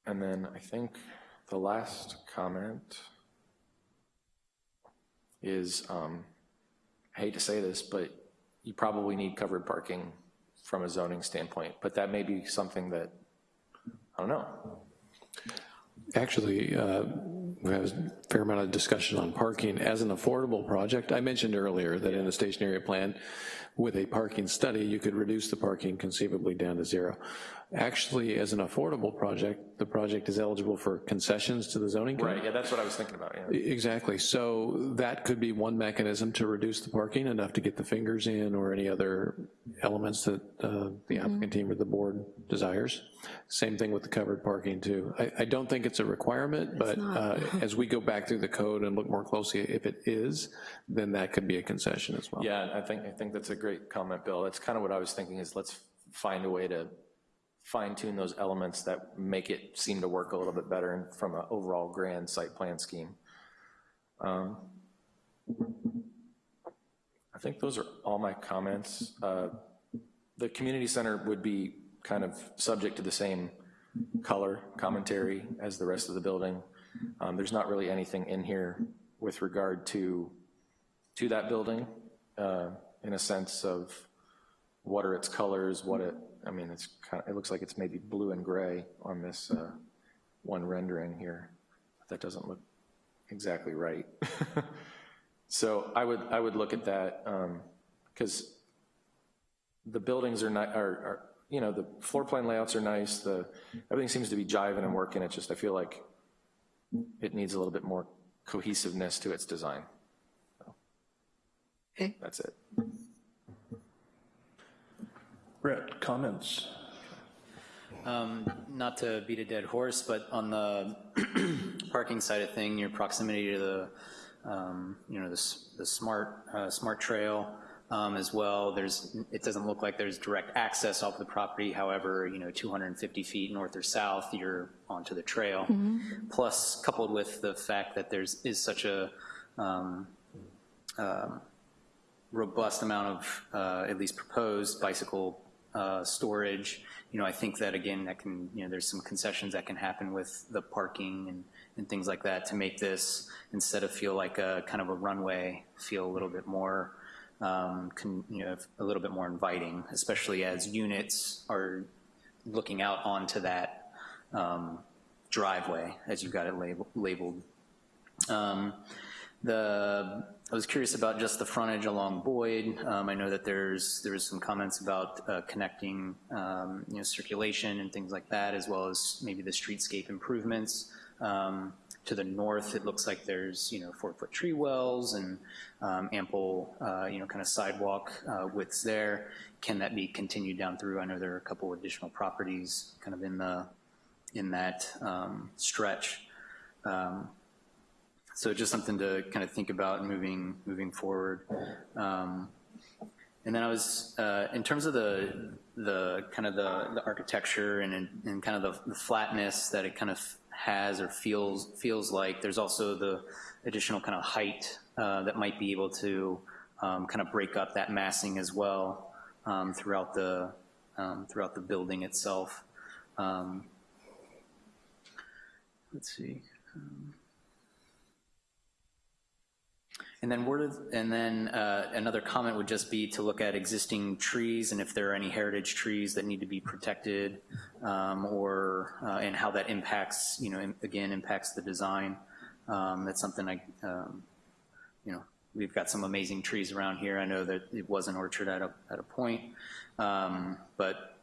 And then I think the last comment is, um, I hate to say this, but you probably need covered parking from a zoning standpoint, but that may be something that, I don't know. Actually, uh, we have a fair amount of discussion on parking as an affordable project. I mentioned earlier that in a station area plan, with a parking study, you could reduce the parking conceivably down to zero. Actually, as an affordable project, the project is eligible for concessions to the zoning code. Right, yeah, that's what I was thinking about, yeah. Exactly, so that could be one mechanism to reduce the parking, enough to get the fingers in or any other elements that uh, the applicant team or the board desires. Same thing with the covered parking too. I, I don't think it's a requirement, but uh, as we go back through the code and look more closely, if it is, then that could be a concession as well. Yeah, I think, I think that's a great comment, Bill. That's kind of what I was thinking, is let's find a way to fine tune those elements that make it seem to work a little bit better from an overall grand site plan scheme. Um, I think those are all my comments. Uh, The community center would be kind of subject to the same color commentary as the rest of the building. Um, There's not really anything in here with regard to, to that building, uh, in a sense of what are its colors, what it, I mean, it's kind of, it looks like it's maybe blue and gray on this uh, one rendering here. That doesn't look exactly right. So I would, I would look at that, because the buildings are not, are, are, you know, the floor plan layouts are nice, the, everything seems to be jiving and working, it just, I feel like it needs a little bit more cohesiveness to its design. So, Okay. That's it. Brett, comments? Um, Not to beat a dead horse, but on the parking side of thing, your proximity to the, um, you know, the, the SMART, uh, SMART trail um, as well, there's, it doesn't look like there's direct access off the property, however, you know, 250 feet north or south, you're onto the trail. Plus, coupled with the fact that there's, is such a, um, um, robust amount of, uh, at least proposed bicycle uh, storage. You know, I think that again, that can, you know, there's some concessions that can happen with the parking and, and things like that to make this, instead of feel like a kind of a runway, feel a little bit more, um, can, you know, a little bit more inviting, especially as units are looking out onto that um, driveway, as you've got it label, labeled. Um, the, I was curious about just the frontage along Boyd. Um, I know that there's, there's some comments about uh, connecting, um, you know, circulation and things like that, as well as maybe the streetscape improvements. Um, To the north, it looks like there's, you know, four-foot tree wells and um, ample, uh, you know, kind of sidewalk uh, widths there. Can that be continued down through? I know there are a couple additional properties kind of in the, in that um, stretch. Um, so just something to kind of think about moving, moving forward. Um, And then I was, uh, in terms of the, the, kind of the, the architecture and, and kind of the the flatness that it kind of has or feels, feels like, there's also the additional kind of height uh, that might be able to um, kind of break up that massing as well um, throughout the, um, throughout the building itself. Um, Let's see. Um, And then and then uh, another comment would just be to look at existing trees and if there are any heritage trees that need to be protected um, or, uh, and how that impacts, you know, again, impacts the design. Um, That's something I, um, you know, we've got some amazing trees around here. I know that it was an orchard at a, at a point. Um, But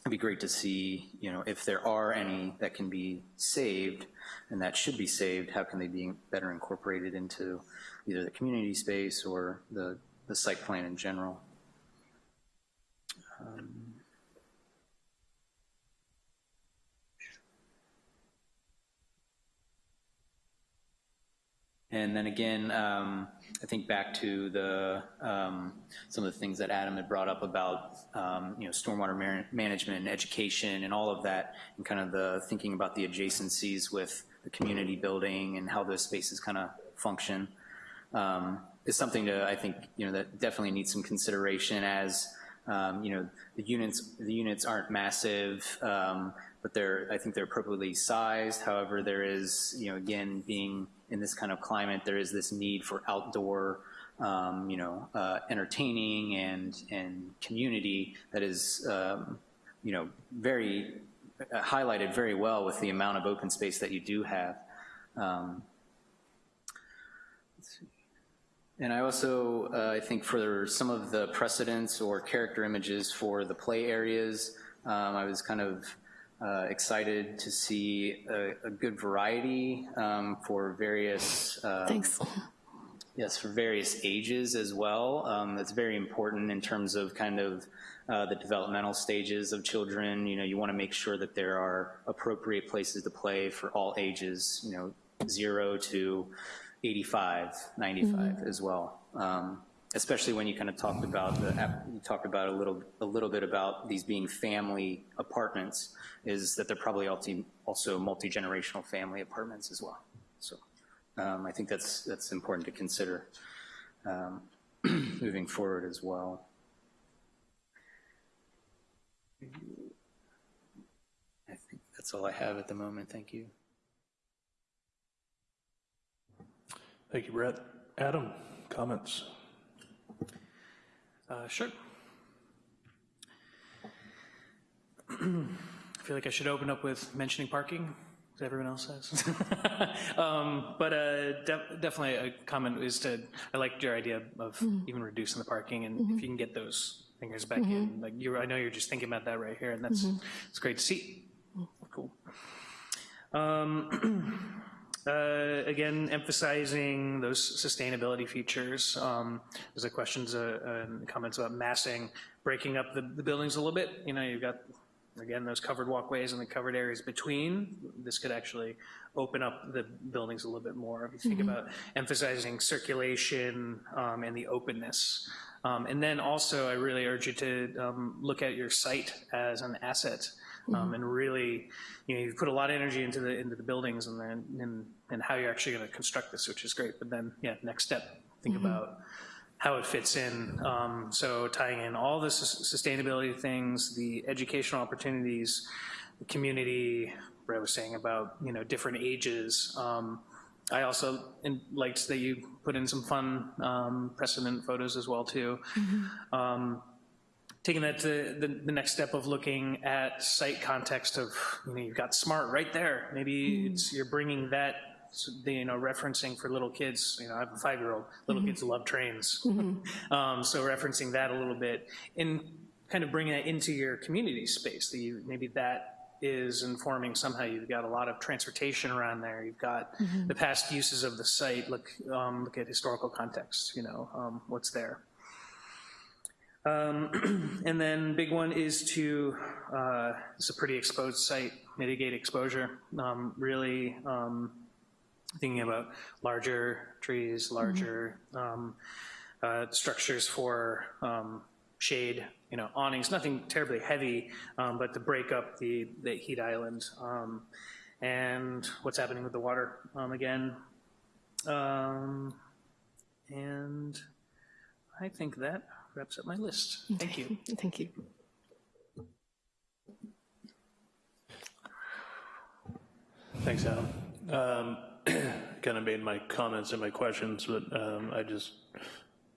it'd be great to see, you know, if there are any that can be saved and that should be saved, how can they be better incorporated into either the community space or the, the site plan in general? Um, And then again, um, I think back to the, um, some of the things that Adam had brought up about, um, you know, stormwater man- management and education and all of that, and kind of the thinking about the adjacencies with the community building and how those spaces kind of function. Um, is something to, I think, you know, that definitely needs some consideration as, um, you know, the units, the units aren't massive, um, but they're, I think they're appropriately sized. However, there is, you know, again, being in this kind of climate, there is this need for outdoor, um, you know, uh, entertaining and, and community that is, um, you know, very uh, highlighted very well with the amount of open space that you do have. Um, let's see. And I also, uh, I think for some of the precedents or character images for the play areas, um, I was kind of uh, excited to see a, a good variety um, for various. Um, Thanks. Yes, for various ages as well. Um, that's very important in terms of kind of uh, the developmental stages of children. You know, you want to make sure that there are appropriate places to play for all ages, you know, zero to 85, 95 as well. Um, especially when you kind of talked about the, you talked about a little, a little bit about these being family apartments, is that they're probably also, also multi-generational family apartments as well. So um, I think that's, that's important to consider um, moving forward as well. I think that's all I have at the moment. Thank you. Thank you, Brett. Adam, comments? Uh, Sure. I feel like I should open up with mentioning parking, as everyone else says. Um, But uh, def- definitely a comment is to, I liked your idea of even reducing the parking, and if you can get those fingers back in, like, you're, I know you're just thinking about that right here, and that's, it's great to see. Cool. Um, uh, Again, emphasizing those sustainability features. Um, There's a questions uh, and comments about massing, breaking up the the buildings a little bit. You know, you've got, again, those covered walkways and the covered areas between. This could actually open up the buildings a little bit more. If you think about emphasizing circulation um, and the openness. Um, And then also, I really urge you to um, look at your site as an asset um, and really, you know, you've put a lot of energy into the, into the buildings and then, and, and how you're actually gonna construct this, which is great, but then, yeah, next step, think about how it fits in. Um, so tying in all the sus- sustainability things, the educational opportunities, the community, what I was saying about, you know, different ages. Um, I also in- liked that you put in some fun um, precedent photos as well, too. Um, taking that to the, the next step of looking at site context of, you know, you've got SMART right there. Maybe it's, you're bringing that, you know, referencing for little kids, you know, I have a five-year-old, little kids love trains. Um, so referencing that a little bit and kind of bringing that into your community space, that you, maybe that is informing somehow. You've got a lot of transportation around there. You've got the past uses of the site. Look, um, look at historical context, you know, um, what's there. Um, And then big one is to, uh, it's a pretty exposed site, mitigate exposure. Um, Really um, thinking about larger trees, larger um, uh, structures for um, shade, you know, awnings, nothing terribly heavy, um, but to break up the, the heat island. Um, And what's happening with the water, um, again. Um, And I think that wraps up my list. Thank you. Thank you. Thanks, Adam. Um, Kind of made my comments and my questions, but um, I just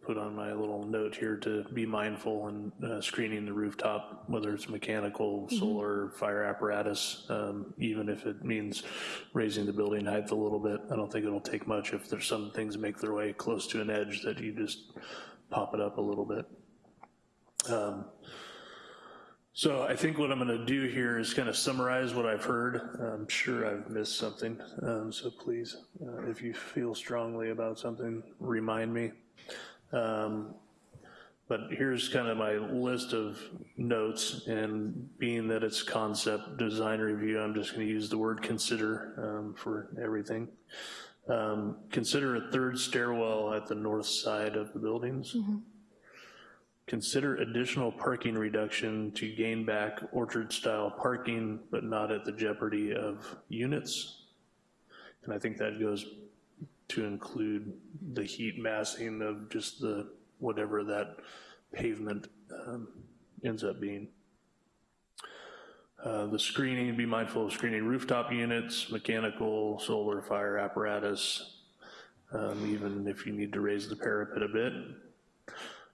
put on my little note here to be mindful in uh, screening the rooftop, whether it's mechanical, solar, fire apparatus, um, even if it means raising the building height a little bit. I don't think it'll take much if there's some things make their way close to an edge that you just pop it up a little bit. Um, So I think what I'm going to do here is kind of summarize what I've heard. I'm sure I've missed something, um, so please, uh, if you feel strongly about something, remind me. Um, But here's kind of my list of notes, and being that it's concept design review, I'm just going to use the word consider um, for everything. Um, Consider a third stairwell at the north side of the buildings. Consider additional parking reduction to gain back orchard-style parking, but not at the jeopardy of units. And I think that goes to include the heat massing of just the, whatever that pavement um, ends up being. Uh, The screening, be mindful of screening rooftop units, mechanical, solar, fire apparatus, um, even if you need to raise the parapet a bit.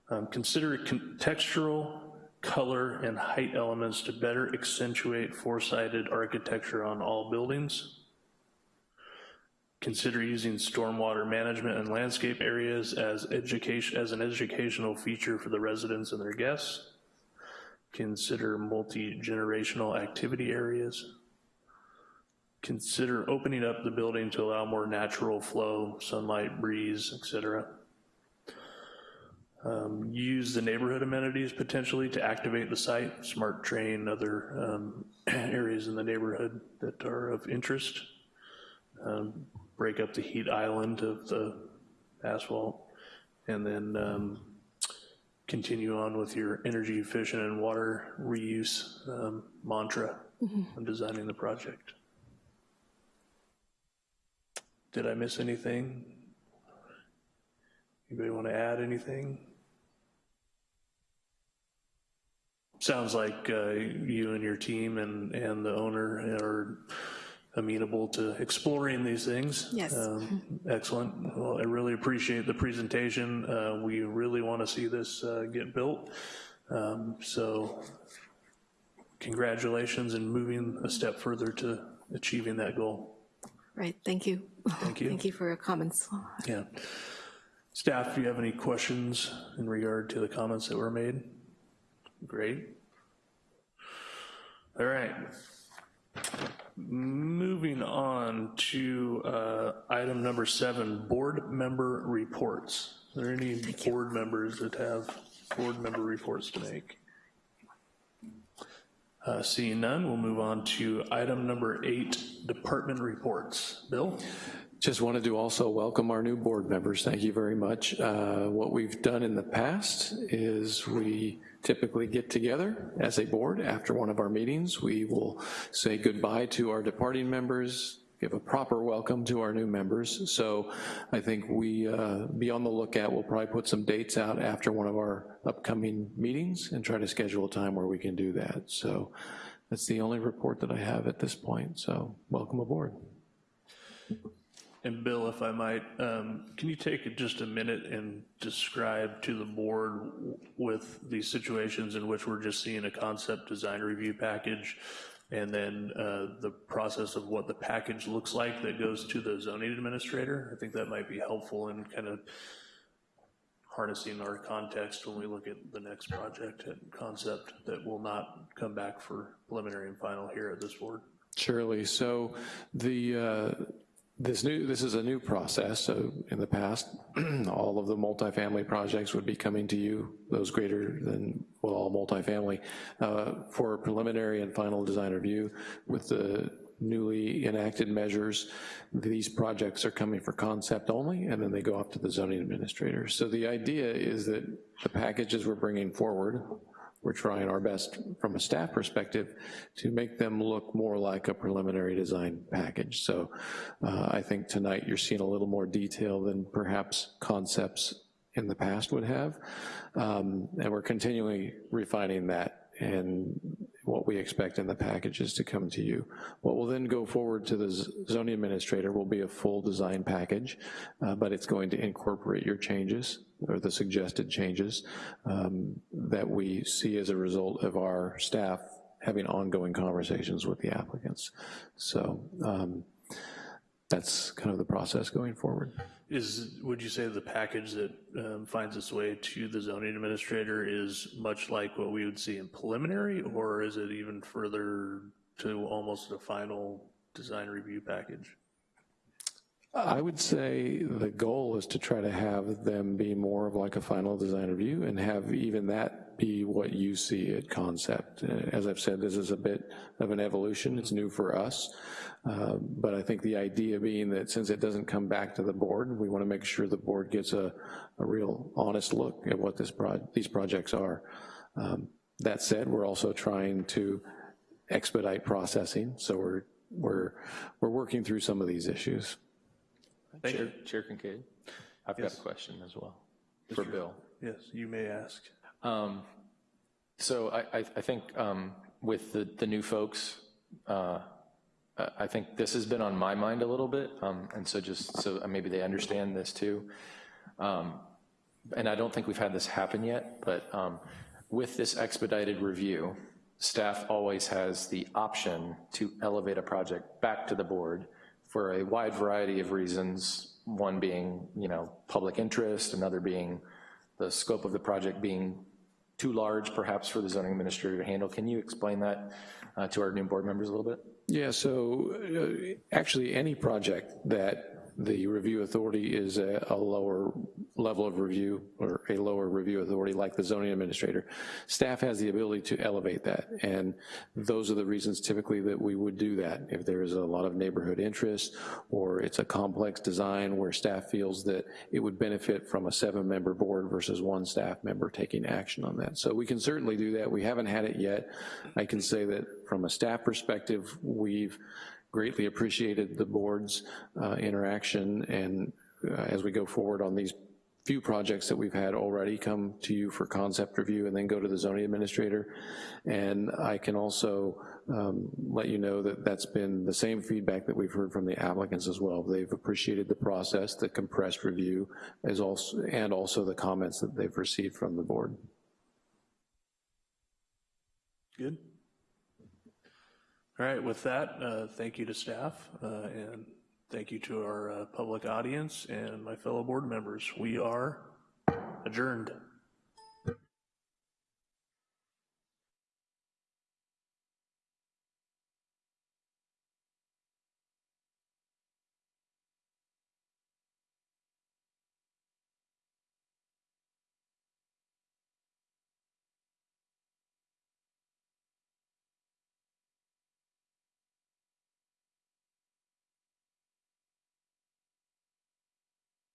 Um, Consider contextual, color, and height elements to better accentuate four-sided architecture on all buildings. Consider using stormwater management and landscape areas as education, as an educational feature for the residents and their guests. Consider multi-generational activity areas. Consider opening up the building to allow more natural flow, sunlight, breeze, et cetera. Um, Use the neighborhood amenities potentially to activate the site, SMART train, other um, areas in the neighborhood that are of interest. Um, Break up the heat island of the asphalt, and then um, continue on with your energy efficient and water reuse um, mantra when designing the project. Did I miss anything? Anybody want to add anything? Sounds like uh, you and your team and, and the owner are amenable to exploring these things. Yes. Um, Excellent. Well, I really appreciate the presentation. Uh, We really want to see this uh, get built. Um, So congratulations in moving a step further to achieving that goal. Right, thank you. Thank you. Thank you for your comments. Yeah. Staff, do you have any questions in regard to the comments that were made? Great. All right. Moving on to uh, item number seven, board member reports. Are there any board members that have board member reports to make? Uh, Seeing none, we'll move on to item number eight, department reports. Bill? Just wanted to also welcome our new board members. Thank you very much. Uh, What we've done in the past is we typically get together as a board after one of our meetings. We will say goodbye to our departing members, give a proper welcome to our new members. So I think we, uh, be on the lookout, we'll probably put some dates out after one of our upcoming meetings and try to schedule a time where we can do that. So that's the only report that I have at this point, so welcome aboard. And Bill, if I might, um, can you take just a minute and describe to the board with these situations in which we're just seeing a concept design review package and then uh, the process of what the package looks like that goes to the zoning administrator? I think that might be helpful in kind of harnessing our context when we look at the next project and concept that will not come back for preliminary and final here at this board. Surely. So the, uh, this new, this is a new process. So in the past, all of the multifamily projects would be coming to you, those greater than, well, all multifamily, uh, for preliminary and final design review with the newly enacted measures. These projects are coming for concept only, and then they go off to the zoning administrator. So the idea is that the packages we're bringing forward we're trying our best from a staff perspective to make them look more like a preliminary design package. So uh, I think tonight you're seeing a little more detail than perhaps concepts in the past would have. Um, and we're continually refining that and what we expect in the packages to come to you. What will then go forward to the zoning administrator will be a full design package, uh, but it's going to incorporate your changes or the suggested changes um, that we see as a result of our staff having ongoing conversations with the applicants. So um, that's kind of the process going forward. Is, would you say the package that um, finds its way to the zoning administrator is much like what we would see in preliminary, or is it even further to almost a final design review package? I would say the goal is to try to have them be more of like a final design review and have even that be what you see at concept. As I've said, this is a bit of an evolution, it's new for us, uh, but I think the idea being that since it doesn't come back to the board, we wanna make sure the board gets a, a real honest look at what this pro these projects are. Um, That said, we're also trying to expedite processing, so we're, we're, we're working through some of these issues. Thank you. Chair Chair Kincaid, I've got a question as well for Bill. Yes, you may ask. Um, So I, I, I think um, with the, the new folks, uh, I think this has been on my mind a little bit, um, and so just, so maybe they understand this too. Um, And I don't think we've had this happen yet, but um, with this expedited review, staff always has the option to elevate a project back to the board for a wide variety of reasons, one being, you know, public interest, another being the scope of the project being too large perhaps for the zoning administrator to handle. Can you explain that uh, to our new board members a little bit? Yeah, so uh, actually, any project that the review authority is a, a lower level of review or a lower review authority like the zoning administrator, staff has the ability to elevate that. And those are the reasons typically that we would do that. If there is a lot of neighborhood interest or it's a complex design where staff feels that it would benefit from a seven-member board versus one staff member taking action on that. So we can certainly do that. We haven't had it yet. I can say that from a staff perspective, we've greatly appreciated the board's uh, interaction, and uh, as we go forward on these few projects that we've had already come to you for concept review and then go to the zoning administrator. And I can also um, let you know that that's been the same feedback that we've heard from the applicants as well. They've appreciated the process, the compressed review, as also, and also the comments that they've received from the board. Good. All right, with that, uh, thank you to staff, uh, and thank you to our uh, public audience and my fellow board members. We are adjourned.